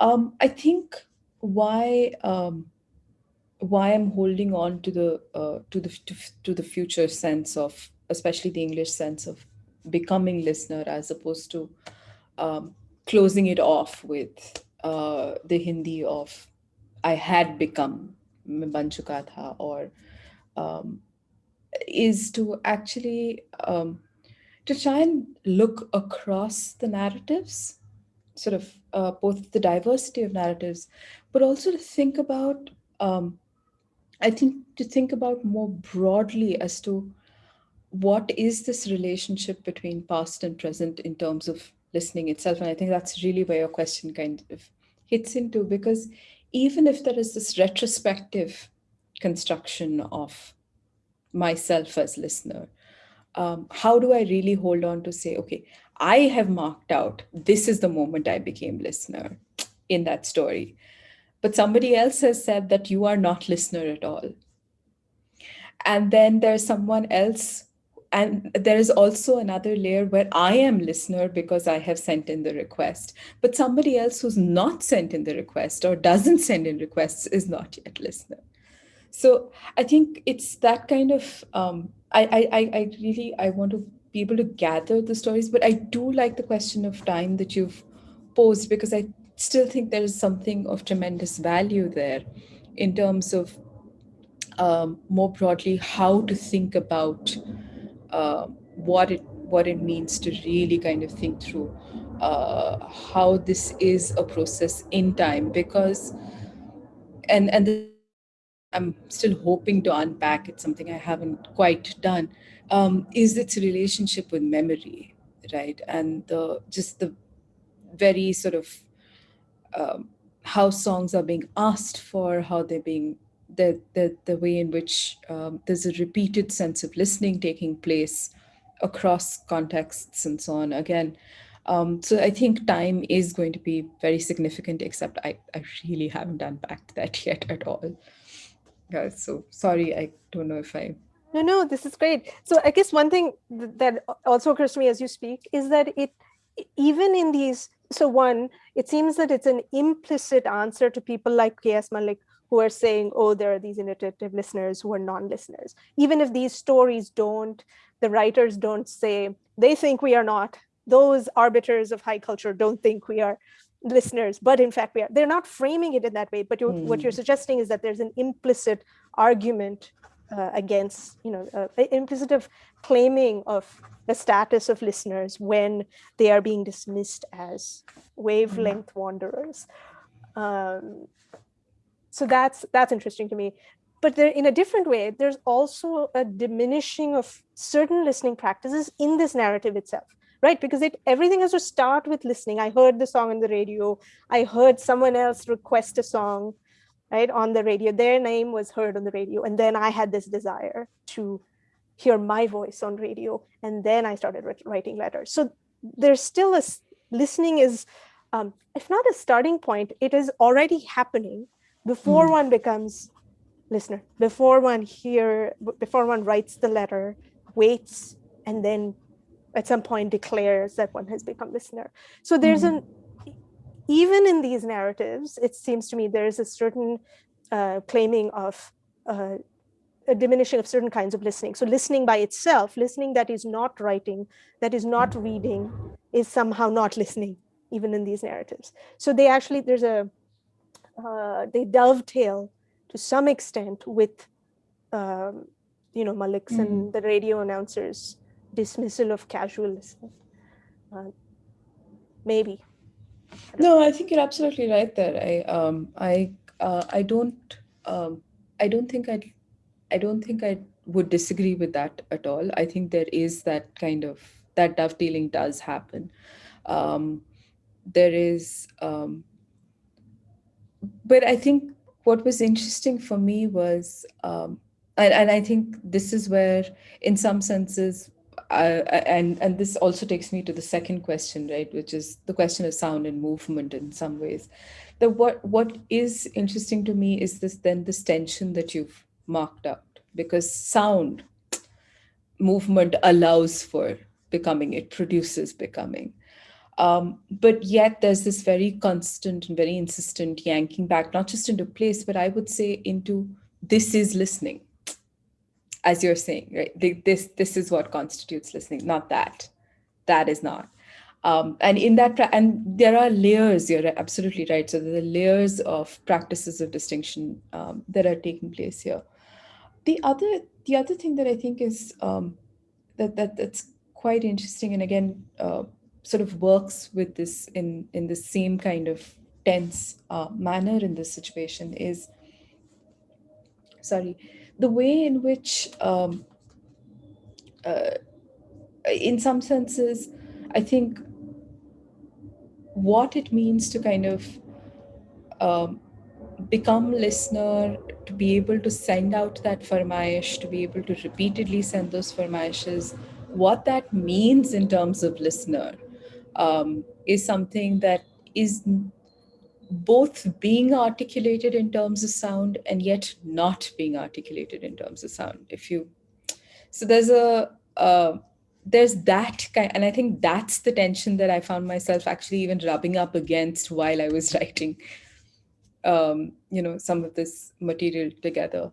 [SPEAKER 2] Um, I think why um, why I'm holding on to the uh, to the to, to, the future sense of especially the English sense of becoming listener as opposed to um, closing it off with uh, the Hindi of I had become Banchukatha or um, is to actually um, to try and look across the narratives, sort of uh, both the diversity of narratives, but also to think about, um, I think to think about more broadly as to what is this relationship between past and present in terms of listening itself? And I think that's really where your question kind of hits into because even if there is this retrospective construction of myself as listener, um, how do I really hold on to say, okay, I have marked out, this is the moment I became listener in that story. But somebody else has said that you are not listener at all. And then there's someone else and there is also another layer where I am listener because I have sent in the request, but somebody else who's not sent in the request or doesn't send in requests is not yet listener. So I think it's that kind of, um, I, I, I really, I want to be able to gather the stories, but I do like the question of time that you've posed because I still think there is something of tremendous value there in terms of um, more broadly how to think about uh, what it what it means to really kind of think through uh, how this is a process in time because and and the, I'm still hoping to unpack it's something I haven't quite done. Um, is its relationship with memory right? And the just the very sort of um, how songs are being asked for how they're being the, the, the way in which um, there's a repeated sense of listening taking place across contexts and so on. Again, um, so I think time is going to be very significant, except I, I really haven't unpacked that yet at all. Yeah, so sorry, I don't know if I...
[SPEAKER 3] No, no, this is great. So I guess one thing that also occurs to me as you speak is that it, even in these, so one, it seems that it's an implicit answer to people like K.S. Malik, who are saying, oh, there are these inattentive listeners who are non-listeners. Even if these stories don't, the writers don't say, they think we are not, those arbiters of high culture don't think we are listeners, but in fact we are. They're not framing it in that way, but you're, mm. what you're hmm. suggesting is that there's an implicit argument uh, against, you know, uh, implicit of claiming of the status of listeners when they are being dismissed as wavelength mm. wanderers. Um, so that's that's interesting to me. But there, in a different way, there's also a diminishing of certain listening practices in this narrative itself, right? Because it everything has to start with listening. I heard the song on the radio. I heard someone else request a song, right, on the radio. Their name was heard on the radio. And then I had this desire to hear my voice on radio. And then I started writing letters. So there's still a, listening is, um, if not a starting point, it is already happening before mm. one becomes listener, before one hear, before one writes the letter, waits, and then at some point declares that one has become listener. So there's mm. an, even in these narratives, it seems to me there is a certain uh, claiming of uh, a diminishing of certain kinds of listening. So listening by itself, listening that is not writing, that is not reading, is somehow not listening, even in these narratives. So they actually, there's a, uh, they dovetail to some extent with, um, you know, Malik's mm -hmm. and the radio announcers dismissal of casual listening. Uh, maybe.
[SPEAKER 2] I no, I think you're absolutely right there. I um, I uh, I don't um, I don't think I I don't think I would disagree with that at all. I think there is that kind of that dovetailing does happen. Um, there is um, but I think what was interesting for me was, um, and, and I think this is where, in some senses, uh, and and this also takes me to the second question, right, which is the question of sound and movement in some ways. The what what is interesting to me is this then this tension that you've marked out because sound movement allows for becoming, it produces becoming. Um, but yet there's this very constant and very insistent yanking back, not just into place, but I would say into this is listening, as you're saying, right? This, this is what constitutes listening, not that. That is not. Um, and in that, and there are layers, you're absolutely right. So are layers of practices of distinction um, that are taking place here. The other, the other thing that I think is um, that, that that's quite interesting, and again, uh, sort of works with this in, in the same kind of tense uh, manner in this situation is, sorry, the way in which um, uh, in some senses, I think what it means to kind of um, become listener, to be able to send out that farmaish, to be able to repeatedly send those farmaishes, what that means in terms of listener um, is something that is both being articulated in terms of sound and yet not being articulated in terms of sound. If you, so there's a, uh, there's that kind, and I think that's the tension that I found myself actually even rubbing up against while I was writing, um, you know, some of this material together.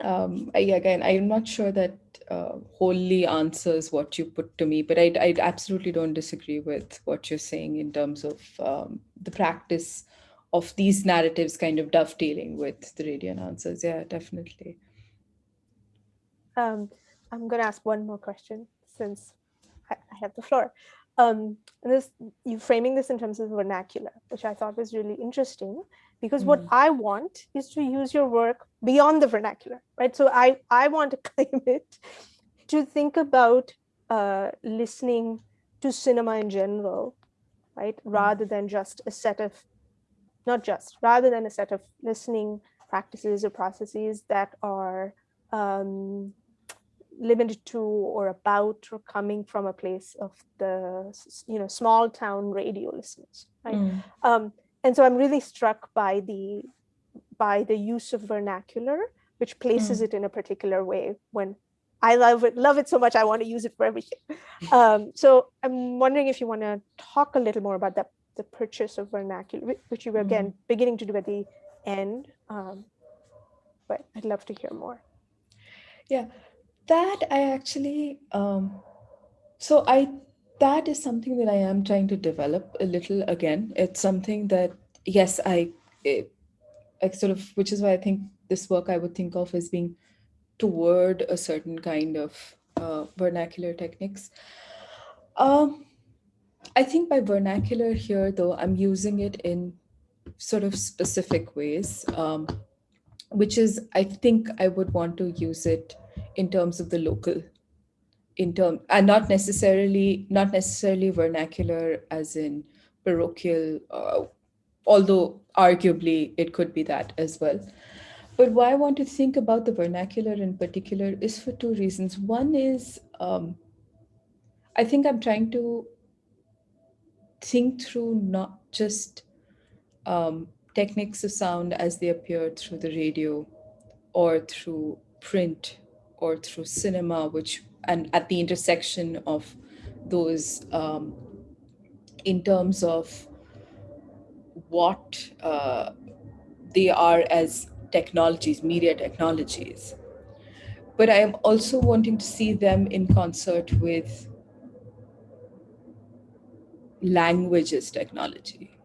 [SPEAKER 2] Um, I, again, I'm not sure that uh, wholly answers what you put to me, but I, I absolutely don't disagree with what you're saying in terms of um, the practice of these narratives kind of dovetailing with the radiant answers. Yeah, definitely.
[SPEAKER 3] Um, I'm going to ask one more question since I, I have the floor. Um, this, you framing this in terms of vernacular, which I thought was really interesting because mm. what I want is to use your work beyond the vernacular, right? So I, I want to claim it to think about uh, listening to cinema in general, right? Mm. Rather than just a set of, not just, rather than a set of listening practices or processes that are um, limited to or about or coming from a place of the you know small town radio listeners right mm. um, and so i'm really struck by the by the use of vernacular which places mm. it in a particular way when i love it love it so much i want to use it for everything um, so i'm wondering if you want to talk a little more about that the purchase of vernacular which you were again mm. beginning to do at the end um, but i'd love to hear more
[SPEAKER 2] yeah that I actually, um, so I, that is something that I am trying to develop a little again. It's something that, yes, I, it, I sort of, which is why I think this work I would think of as being toward a certain kind of uh, vernacular techniques. Um, I think by vernacular here, though, I'm using it in sort of specific ways, um, which is, I think I would want to use it in terms of the local in term and not necessarily not necessarily vernacular as in parochial uh, although arguably it could be that as well. But why i want to think about the vernacular in particular is for two reasons. One is um, i think i'm trying to think through not just um, techniques of sound as they appear through the radio or through print or through cinema, which and at the intersection of those um, in terms of what uh, they are as technologies, media technologies. But I am also wanting to see them in concert with languages technology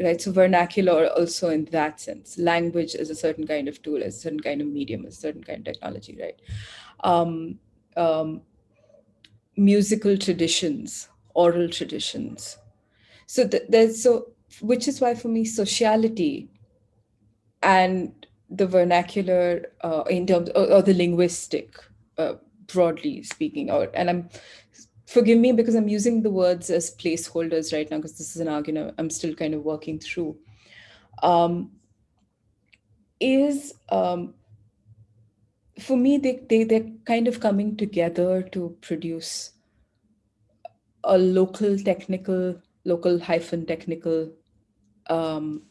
[SPEAKER 2] right? So vernacular also in that sense, language is a certain kind of tool, is a certain kind of medium, is a certain kind of technology, right? Um, um, musical traditions, oral traditions. So th there's so, which is why for me, sociality and the vernacular uh, in terms or, or the linguistic, uh, broadly speaking, or and I'm forgive me because I'm using the words as placeholders right now because this is an argument I'm still kind of working through, um, is um, for me, they, they, they're kind of coming together to produce a local technical, local hyphen technical um,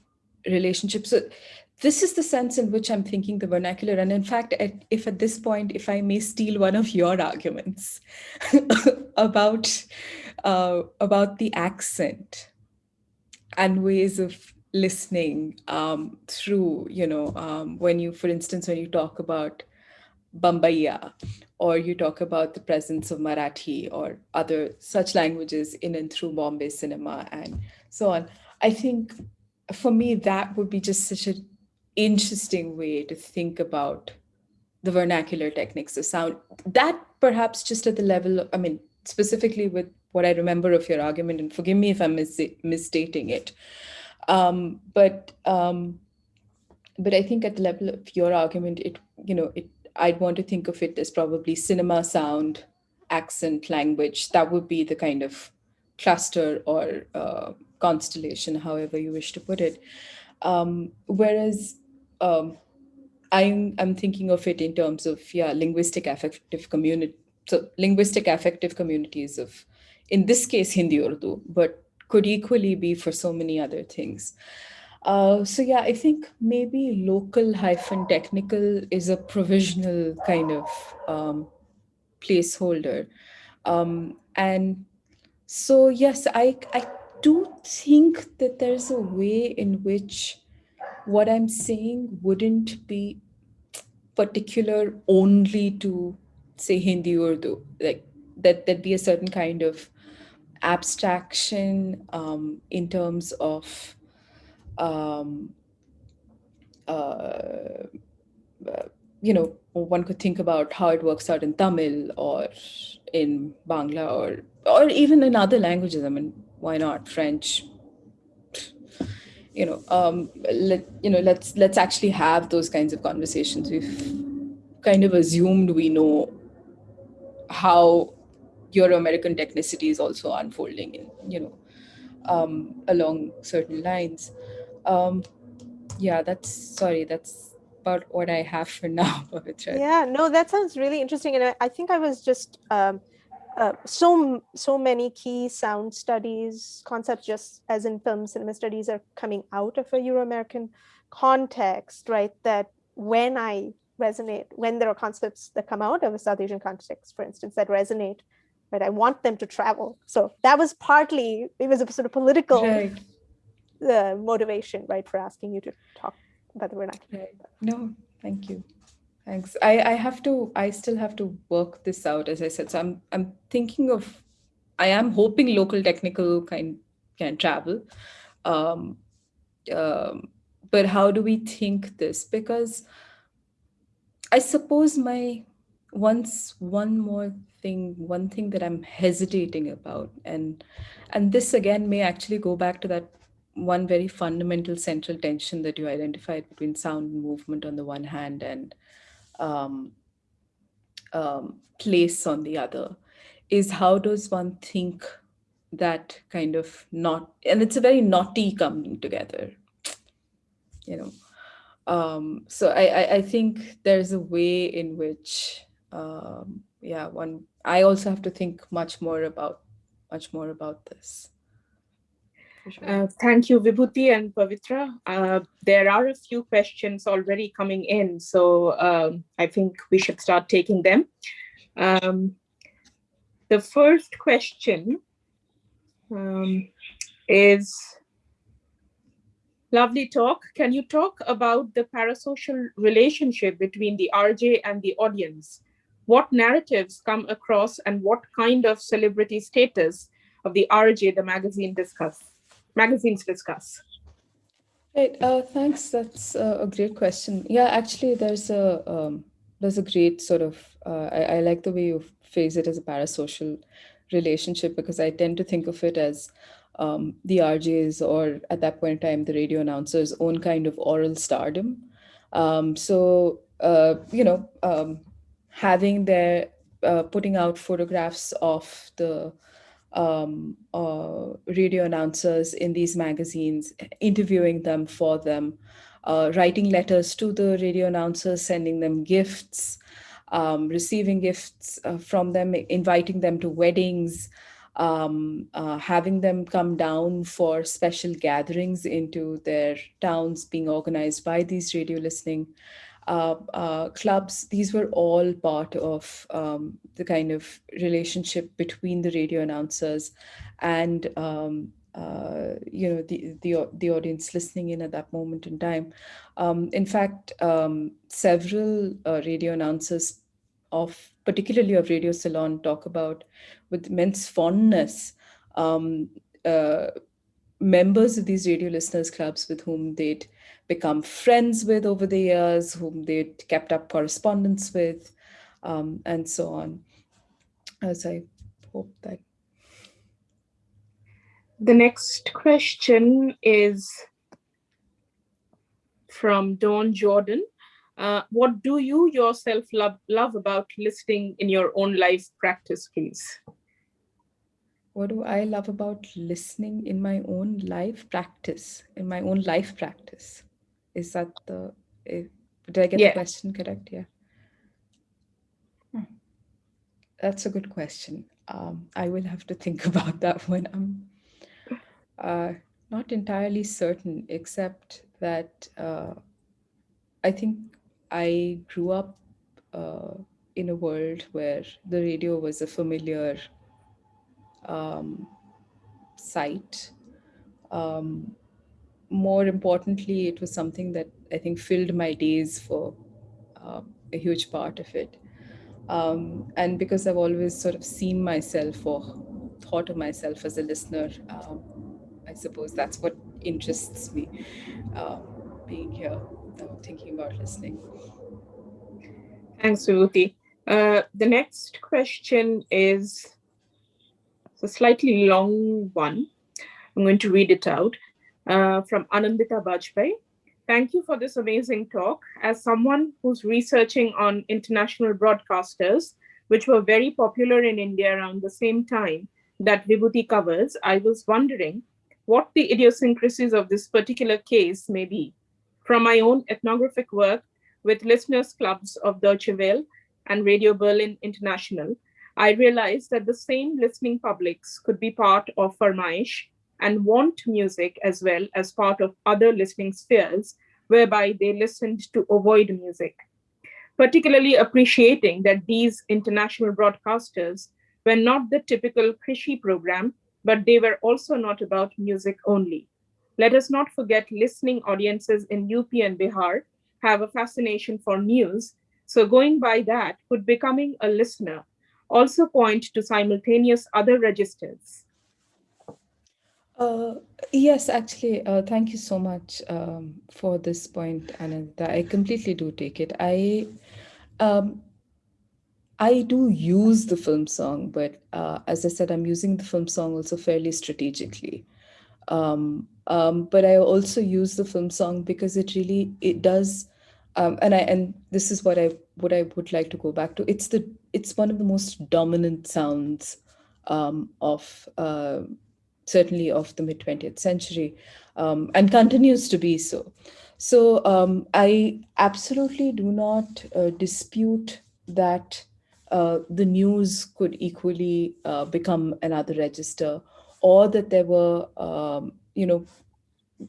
[SPEAKER 2] relationship. So this is the sense in which I'm thinking the vernacular. And in fact, at, if at this point, if I may steal one of your arguments about, uh, about the accent and ways of listening um, through, you know, um, when you, for instance, when you talk about Bambaiya, or you talk about the presence of Marathi or other such languages in and through Bombay cinema and so on. I think for me, that would be just such an interesting way to think about the vernacular techniques of sound. That perhaps just at the level, of, I mean, specifically with what I remember of your argument, and forgive me if I'm mis misstating it, um, but um, but I think at the level of your argument, it you know it I'd want to think of it as probably cinema, sound, accent, language. That would be the kind of cluster or uh, constellation, however you wish to put it. Um, whereas um, I'm, I'm thinking of it in terms of, yeah, linguistic affective community. So linguistic affective communities of, in this case, Hindi Urdu, but could equally be for so many other things. Uh, so yeah, I think maybe local hyphen technical is a provisional kind of um, placeholder. Um, and so yes, I, I do think that there's a way in which what I'm saying wouldn't be particular only to say Hindi or Urdu, like that there'd be a certain kind of abstraction um, in terms of um, uh, you know, one could think about how it works out in Tamil or in Bangla or or even in other languages. I mean, why not French? You know, um, let you know. Let's let's actually have those kinds of conversations. We've kind of assumed we know how Euro-American technicity is also unfolding in you know um, along certain lines. Um, yeah, that's sorry. That's about what I have for now, Pavitra.
[SPEAKER 3] Yeah, no, that sounds really interesting, and I, I think I was just um, uh, so so many key sound studies concepts, just as in film cinema studies, are coming out of a Euro-American context, right? That when I resonate, when there are concepts that come out of a South Asian context, for instance, that resonate, right? I want them to travel. So that was partly it was a sort of political right. Uh, motivation, right, for asking you to talk about the vernacular.
[SPEAKER 2] Right. No, thank you. Thanks. I, I have to, I still have to work this out, as I said. So I'm, I'm thinking of, I am hoping local technical kind can travel. Um, um, but how do we think this? Because I suppose my once one more thing, one thing that I'm hesitating about, and and this again may actually go back to that one very fundamental central tension that you identified between sound and movement on the one hand and um, um, place on the other is how does one think that kind of not and it's a very naughty coming together you know. Um, so I, I, I think there's a way in which um, yeah one i also have to think much more about much more about this
[SPEAKER 1] uh, thank you, Vibhuti and Pavitra. Uh, there are a few questions already coming in, so um, I think we should start taking them. Um, the first question um, is, lovely talk. Can you talk about the parasocial relationship between the RJ and the audience? What narratives come across and what kind of celebrity status of the RJ the magazine discuss? Magazines discuss?
[SPEAKER 2] Right. Uh, thanks. That's a great question. Yeah, actually, there's a um, there's a great sort of uh, I, I, like the way you phrase it as a parasocial relationship because I tend to think of it as um, the RJs or at that point in time the radio announcers' own kind of oral stardom. Um, so uh, you know, um, having their uh, putting out photographs of the um, uh, radio announcers in these magazines, interviewing them for them, uh, writing letters to the radio announcers, sending them gifts, um, receiving gifts uh, from them, inviting them to weddings, um, uh, having them come down for special gatherings into their towns being organized by these radio listening uh, uh, clubs, these were all part of um, the kind of relationship between the radio announcers and um, uh, you know the, the the audience listening in at that moment in time. Um, in fact, um, several uh, radio announcers of particularly of Radio Ceylon talk about with immense fondness um, uh, members of these radio listeners clubs with whom they'd become friends with over the years, whom they kept up correspondence with, um, and so on. As I hope that.
[SPEAKER 1] The next question is from Dawn Jordan. Uh, what do you yourself love, love about listening in your own life practice, please?
[SPEAKER 2] What do I love about listening in my own life practice, in my own life practice? Is that the, eh, did I get
[SPEAKER 1] Yeah.
[SPEAKER 2] the question correct? Yeah. Hmm. That's a good question. Um, I will have to think about that one. I'm uh, not entirely certain, except that uh, I think I grew up uh, in a world where the radio was a familiar um, sight. Um, more importantly, it was something that I think filled my days for uh, a huge part of it. Um, and because I've always sort of seen myself or thought of myself as a listener, um, I suppose that's what interests me uh, being here, uh, thinking about listening.
[SPEAKER 1] Thanks, Vibhuti. Uh, the next question is a slightly long one. I'm going to read it out uh, from Anandita Bajpai. Thank you for this amazing talk. As someone who's researching on international broadcasters, which were very popular in India around the same time that Vibhuti covers, I was wondering what the idiosyncrasies of this particular case may be. From my own ethnographic work with listeners clubs of Deutsche Welle and Radio Berlin International, I realized that the same listening publics could be part of Farmaish and want music as well as part of other listening spheres, whereby they listened to avoid music. Particularly appreciating that these international broadcasters were not the typical Krishi program, but they were also not about music only. Let us not forget listening audiences in UP and Bihar have a fascination for news. So going by that, could becoming a listener also point to simultaneous other registers?
[SPEAKER 2] Uh, yes, actually, uh, thank you so much um, for this point, Ananda. I completely do take it. I um, I do use the film song, but uh, as I said, I'm using the film song also fairly strategically. Um, um, but I also use the film song because it really it does, um, and I and this is what I what I would like to go back to. It's the it's one of the most dominant sounds um, of uh, certainly of the mid 20th century, um, and continues to be so. So um, I absolutely do not uh, dispute that uh, the news could equally uh, become another register, or that there were, um, you know,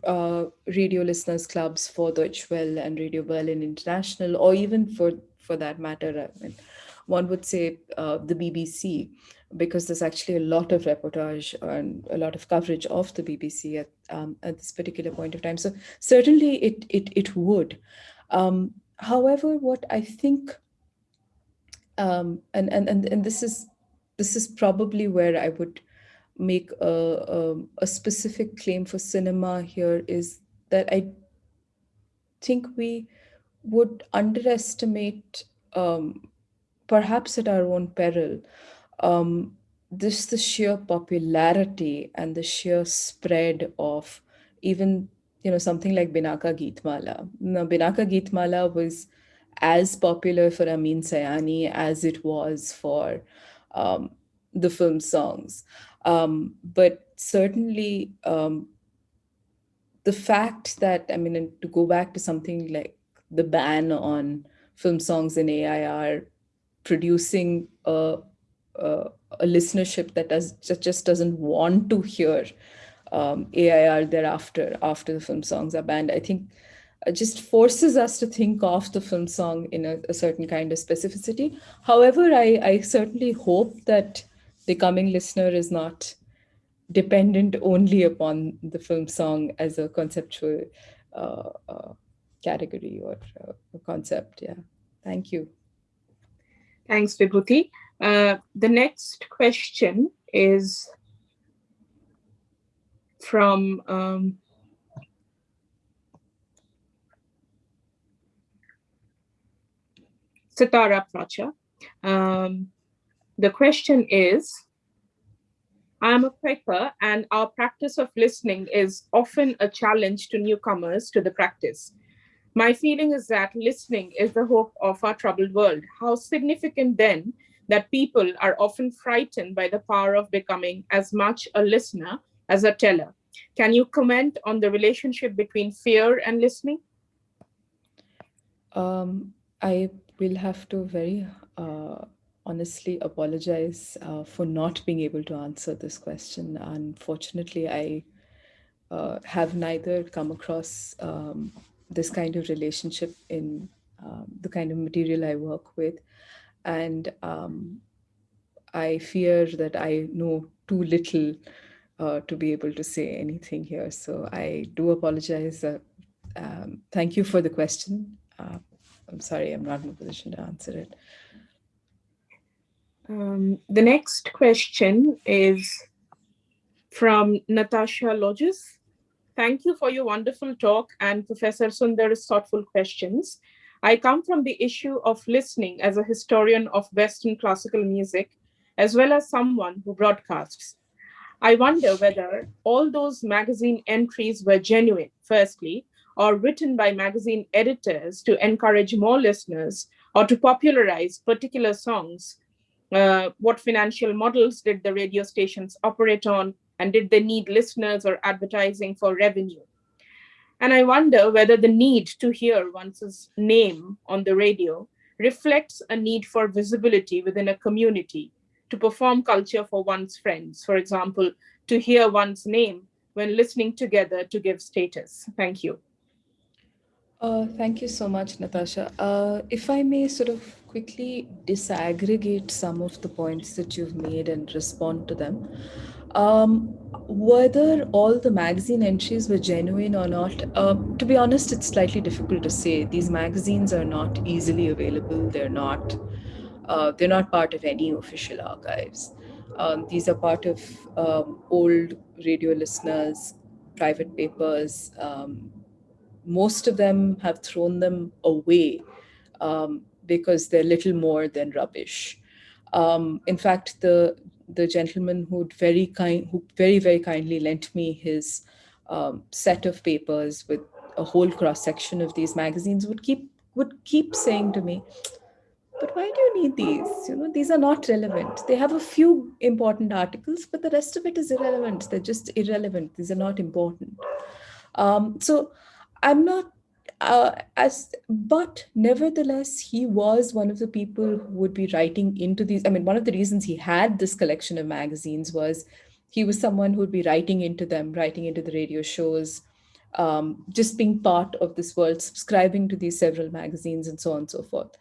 [SPEAKER 2] uh, radio listeners clubs for Deutsche Welle and Radio Berlin International, or even for for that matter, I mean, one would say uh, the BBC, because there's actually a lot of reportage and a lot of coverage of the BBC at um, at this particular point of time. So certainly it it it would. Um, however, what I think um, and, and and and this is this is probably where I would make a, a, a specific claim for cinema here is that I think we would underestimate, um, perhaps at our own peril, um, this the sheer popularity and the sheer spread of even you know something like Binaka Geetmala. Now, Binaka Geetmala was as popular for Amin Sayani as it was for um, the film songs. Um, but certainly um, the fact that, I mean, to go back to something like the ban on film songs in AIR, producing a, a, listenership that does, just doesn't want to hear um, AIR thereafter, after the film songs are banned, I think uh, just forces us to think of the film song in a, a certain kind of specificity. However, I, I certainly hope that the coming listener is not dependent only upon the film song as a conceptual uh, uh, category or uh, concept. Yeah, thank you.
[SPEAKER 1] Thanks, Vibhuti. Uh, the next question is from um, Sitara Pracha. Um, the question is, I'm a Quaker and our practice of listening is often a challenge to newcomers to the practice. My feeling is that listening is the hope of our troubled world. How significant then that people are often frightened by the power of becoming as much a listener as a teller. Can you comment on the relationship between fear and listening?
[SPEAKER 2] Um, I will have to very uh, honestly apologize uh, for not being able to answer this question. Unfortunately, I uh, have neither come across um, this kind of relationship in um, the kind of material I work with. And um, I fear that I know too little uh, to be able to say anything here. So I do apologize. Uh, um, thank you for the question. Uh, I'm sorry, I'm not in a position to answer it.
[SPEAKER 1] Um, the next question is from Natasha Loges. Thank you for your wonderful talk and Professor Sundar's thoughtful questions. I come from the issue of listening as a historian of Western classical music, as well as someone who broadcasts. I wonder whether all those magazine entries were genuine, firstly, or written by magazine editors to encourage more listeners or to popularize particular songs. Uh, what financial models did the radio stations operate on? And did they need listeners or advertising for revenue? And I wonder whether the need to hear one's name on the radio reflects a need for visibility within a community to perform culture for one's friends. For example, to hear one's name when listening together to give status. Thank you.
[SPEAKER 2] Uh, thank you so much, Natasha. Uh, if I may sort of quickly disaggregate some of the points that you've made and respond to them. Um, whether all the magazine entries were genuine or not, uh, to be honest, it's slightly difficult to say. These magazines are not easily available. They're not. Uh, they're not part of any official archives. Um, these are part of um, old radio listeners, private papers, um, most of them have thrown them away um, because they're little more than rubbish. Um, in fact, the the gentleman who very kind, who very very kindly lent me his um, set of papers with a whole cross section of these magazines would keep would keep saying to me, "But why do you need these? You know, these are not relevant. They have a few important articles, but the rest of it is irrelevant. They're just irrelevant. These are not important." Um, so I'm not uh, as but nevertheless he was one of the people who would be writing into these i mean one of the reasons he had this collection of magazines was he was someone who would be writing into them writing into the radio shows um, just being part of this world subscribing to these several magazines and so on and so forth.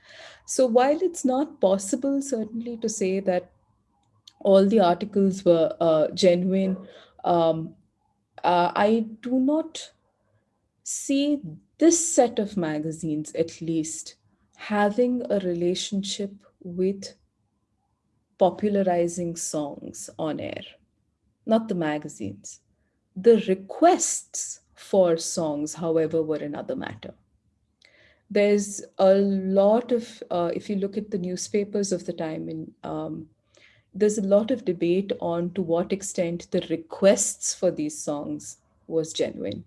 [SPEAKER 2] So while it's not possible certainly to say that all the articles were uh, genuine um, uh, i do not see this set of magazines, at least, having a relationship with popularizing songs on air, not the magazines. The requests for songs, however, were another matter. There's a lot of, uh, if you look at the newspapers of the time, in, um, there's a lot of debate on to what extent the requests for these songs was genuine.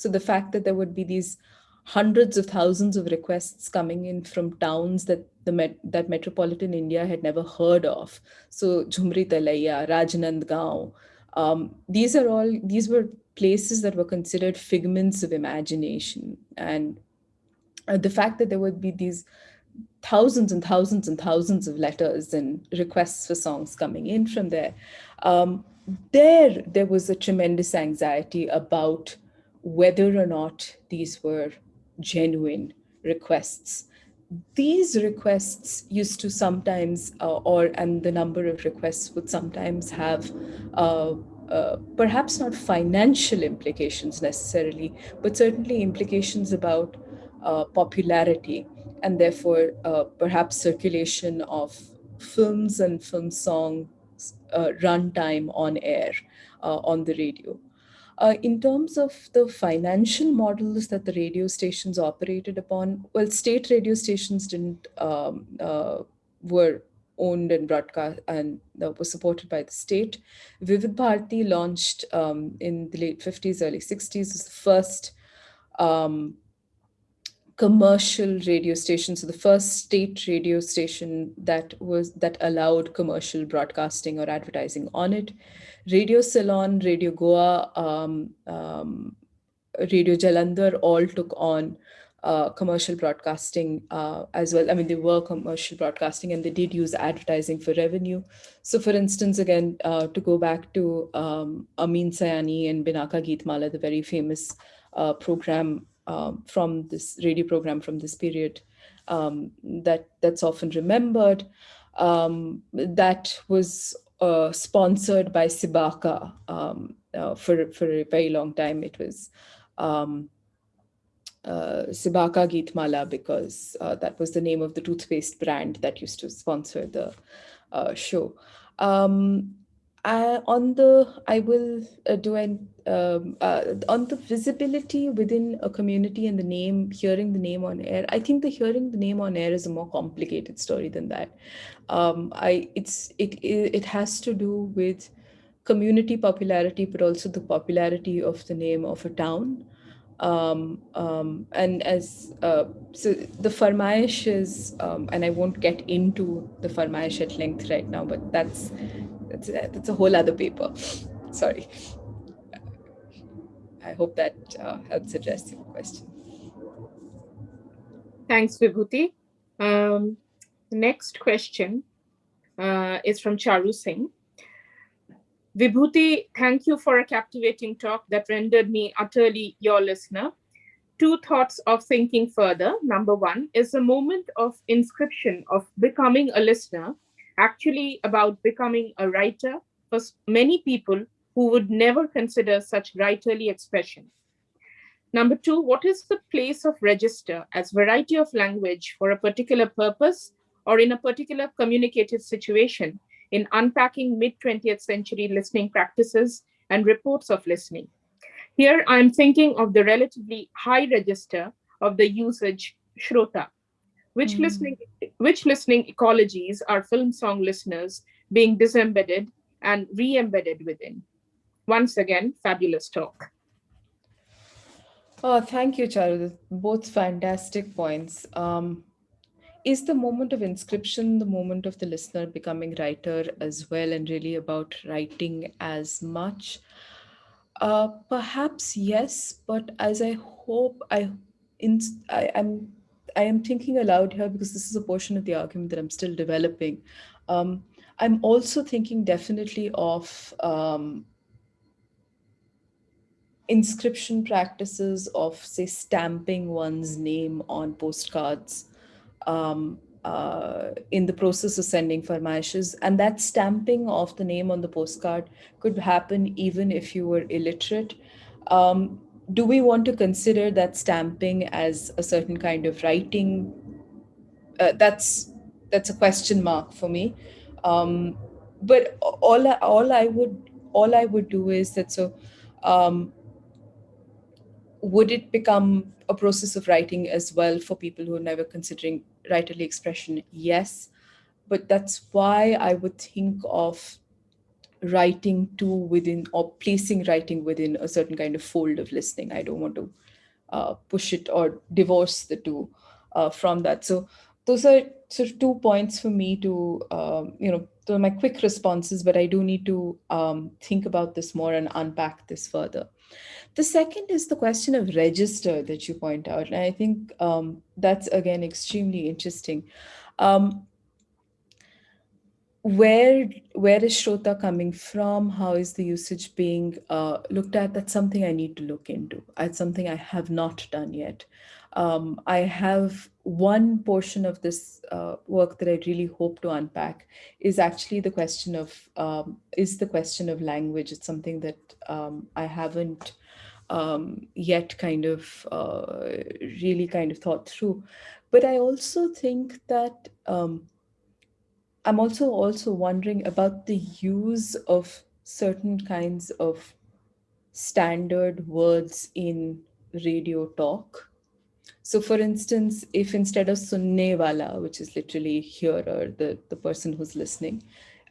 [SPEAKER 2] So the fact that there would be these hundreds of thousands of requests coming in from towns that the met that metropolitan India had never heard of. So Jhumri Telaiya, Rajnandgaon, um, these are all, these were places that were considered figments of imagination. And uh, the fact that there would be these thousands and thousands and thousands of letters and requests for songs coming in from there, um, there, there was a tremendous anxiety about whether or not these were genuine requests. These requests used to sometimes, uh, or and the number of requests would sometimes have uh, uh, perhaps not financial implications necessarily, but certainly implications about uh, popularity and therefore uh, perhaps circulation of films and film songs uh, runtime on air on the radio. Uh, in terms of the financial models that the radio stations operated upon, well, state radio stations didn't um, uh, were owned and broadcast and uh, was supported by the state. Vividh Bharati launched um, in the late 50s, early 60s, was the first um, commercial radio station. So the first state radio station that was that allowed commercial broadcasting or advertising on it. Radio Ceylon, Radio Goa, um, um, Radio Jalandhar all took on uh, commercial broadcasting uh, as well. I mean, they were commercial broadcasting and they did use advertising for revenue. So for instance, again, uh, to go back to um, Amin Sayani and Binaka Geetmala, the very famous uh, program um, from this radio program from this period um, that that's often remembered. Um, that was uh, sponsored by Cibaca um, uh, for, for a very long time. It was um, uh, Cibaca Geetmala because uh, that was the name of the toothpaste brand that used to sponsor the uh, show. Um, I, on the, I will uh, do an, um, uh, on the visibility within a community and the name, hearing the name on air, I think the hearing the name on air is a more complicated story than that. Um, I, it's, it, it has to do with community popularity, but also the popularity of the name of a town. Um, um, and as uh, so the Farmaish is, um, and I won't get into the Farmaish at length right now, but that's that's a, that's a whole other paper. Sorry. I hope that uh, helps address your question.
[SPEAKER 1] Thanks, Vibhuti. Um, next question uh, is from Charu Singh. Vibhuti, thank you for a captivating talk that rendered me utterly your listener. Two thoughts of thinking further. Number one is the moment of inscription of becoming a listener actually about becoming a writer for many people who would never consider such writerly expression. Number two, what is the place of register as variety of language for a particular purpose or in a particular communicative situation in unpacking mid-20th century listening practices and reports of listening. Here, I'm thinking of the relatively high register of the usage Shrota, which mm. listening which listening ecologies are film song listeners being disembedded and re-embedded within? Once again, fabulous talk.
[SPEAKER 2] Oh, thank you, Charu. Both fantastic points. Um, is the moment of inscription the moment of the listener becoming writer as well and really about writing as much uh, perhaps yes but as i hope i in I, am i am thinking aloud here because this is a portion of the argument that i'm still developing um, i'm also thinking definitely of um, inscription practices of say stamping one's name on postcards um, uh, in the process of sending farmaishes. And that stamping of the name on the postcard could happen even if you were illiterate. Um, do we want to consider that stamping as a certain kind of writing? Uh, that's that's a question mark for me. Um, but all all I would all I would do is that so um, would it become a process of writing as well for people who are never considering writerly expression? Yes, but that's why I would think of writing to within or placing writing within a certain kind of fold of listening. I don't want to uh, push it or divorce the two uh, from that. So those are sort of two points for me to, um, you know, those are my quick responses, but I do need to um, think about this more and unpack this further. The second is the question of register that you point out. And I think um, that's, again, extremely interesting. Um, where where is Shrota coming from? How is the usage being uh, looked at? That's something I need to look into. It's something I have not done yet. Um, I have one portion of this uh, work that I really hope to unpack is actually the question of um, is the question of language. It's something that um, I haven't um, yet kind of uh, really kind of thought through. But I also think that um, I'm also also wondering about the use of certain kinds of standard words in radio talk. So for instance, if instead of sunne wala, which is literally hearer, the, the person who's listening,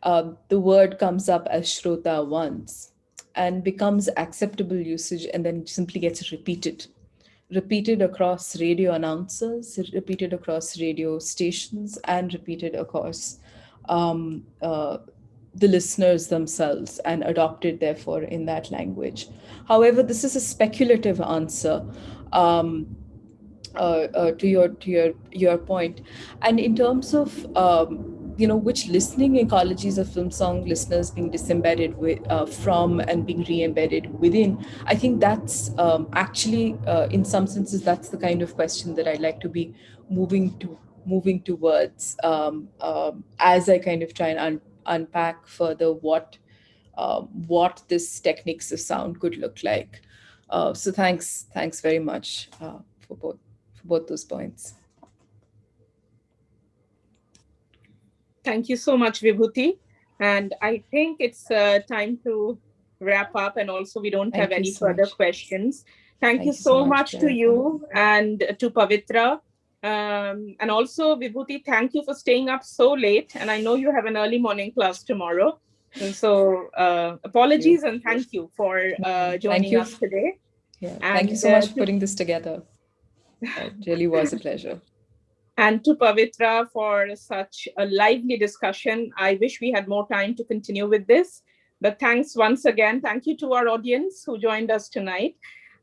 [SPEAKER 2] uh, the word comes up as shrota once, and becomes acceptable usage and then simply gets repeated repeated across radio announcers, repeated across radio stations, and repeated across um, uh, the listeners themselves and adopted, therefore, in that language. However, this is a speculative answer. Um, uh, uh, to your to your your point, and in terms of um, you know, which listening ecologies of film song listeners being disembedded with, uh, from and being re-embedded within, I think that's um, actually, uh, in some senses, that's the kind of question that I'd like to be moving to moving towards um, um, as I kind of try and un unpack further what uh, what this techniques of sound could look like. Uh, so thanks, thanks very much uh, for both for both those points.
[SPEAKER 1] Thank you so much, Vibhuti. And I think it's uh, time to wrap up and also we don't
[SPEAKER 2] Thank
[SPEAKER 1] have any
[SPEAKER 2] so
[SPEAKER 1] furher
[SPEAKER 2] much.
[SPEAKER 1] questions. Thank,
[SPEAKER 2] Thank
[SPEAKER 1] you
[SPEAKER 2] so much,
[SPEAKER 1] much to you and to Pavitra. Um, and also Vibhuti, thank you for staying up so late. And I know you have an early morning class tomorrow. And so uh, apologies and thank you for uh, joining
[SPEAKER 2] you.
[SPEAKER 1] us today.
[SPEAKER 2] Yeah, thank you so
[SPEAKER 1] uh,
[SPEAKER 2] much for putting this together. It really was a pleasure.
[SPEAKER 1] and to Pavitra for such a lively discussion. I wish we had more time to continue with this, but thanks once again. Thank you to our audience who joined us tonight.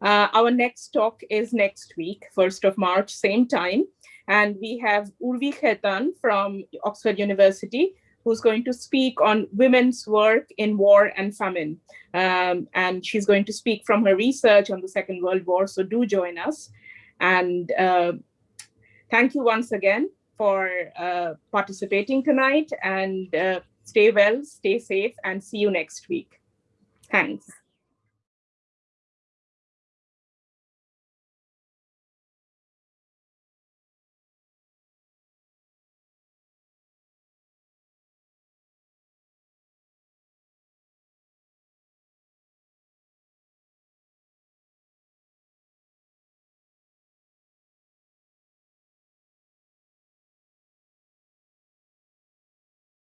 [SPEAKER 1] Uh, our next talk is next week, 1st of March, same time. And we have Urvi Khetan from Oxford University, who's going to speak on women's work in war and famine. Um, and she's going to speak from her research on the Second World War, so do join us. And uh, thank you once again for uh, participating tonight and uh, stay well, stay safe, and see you next week. Thanks.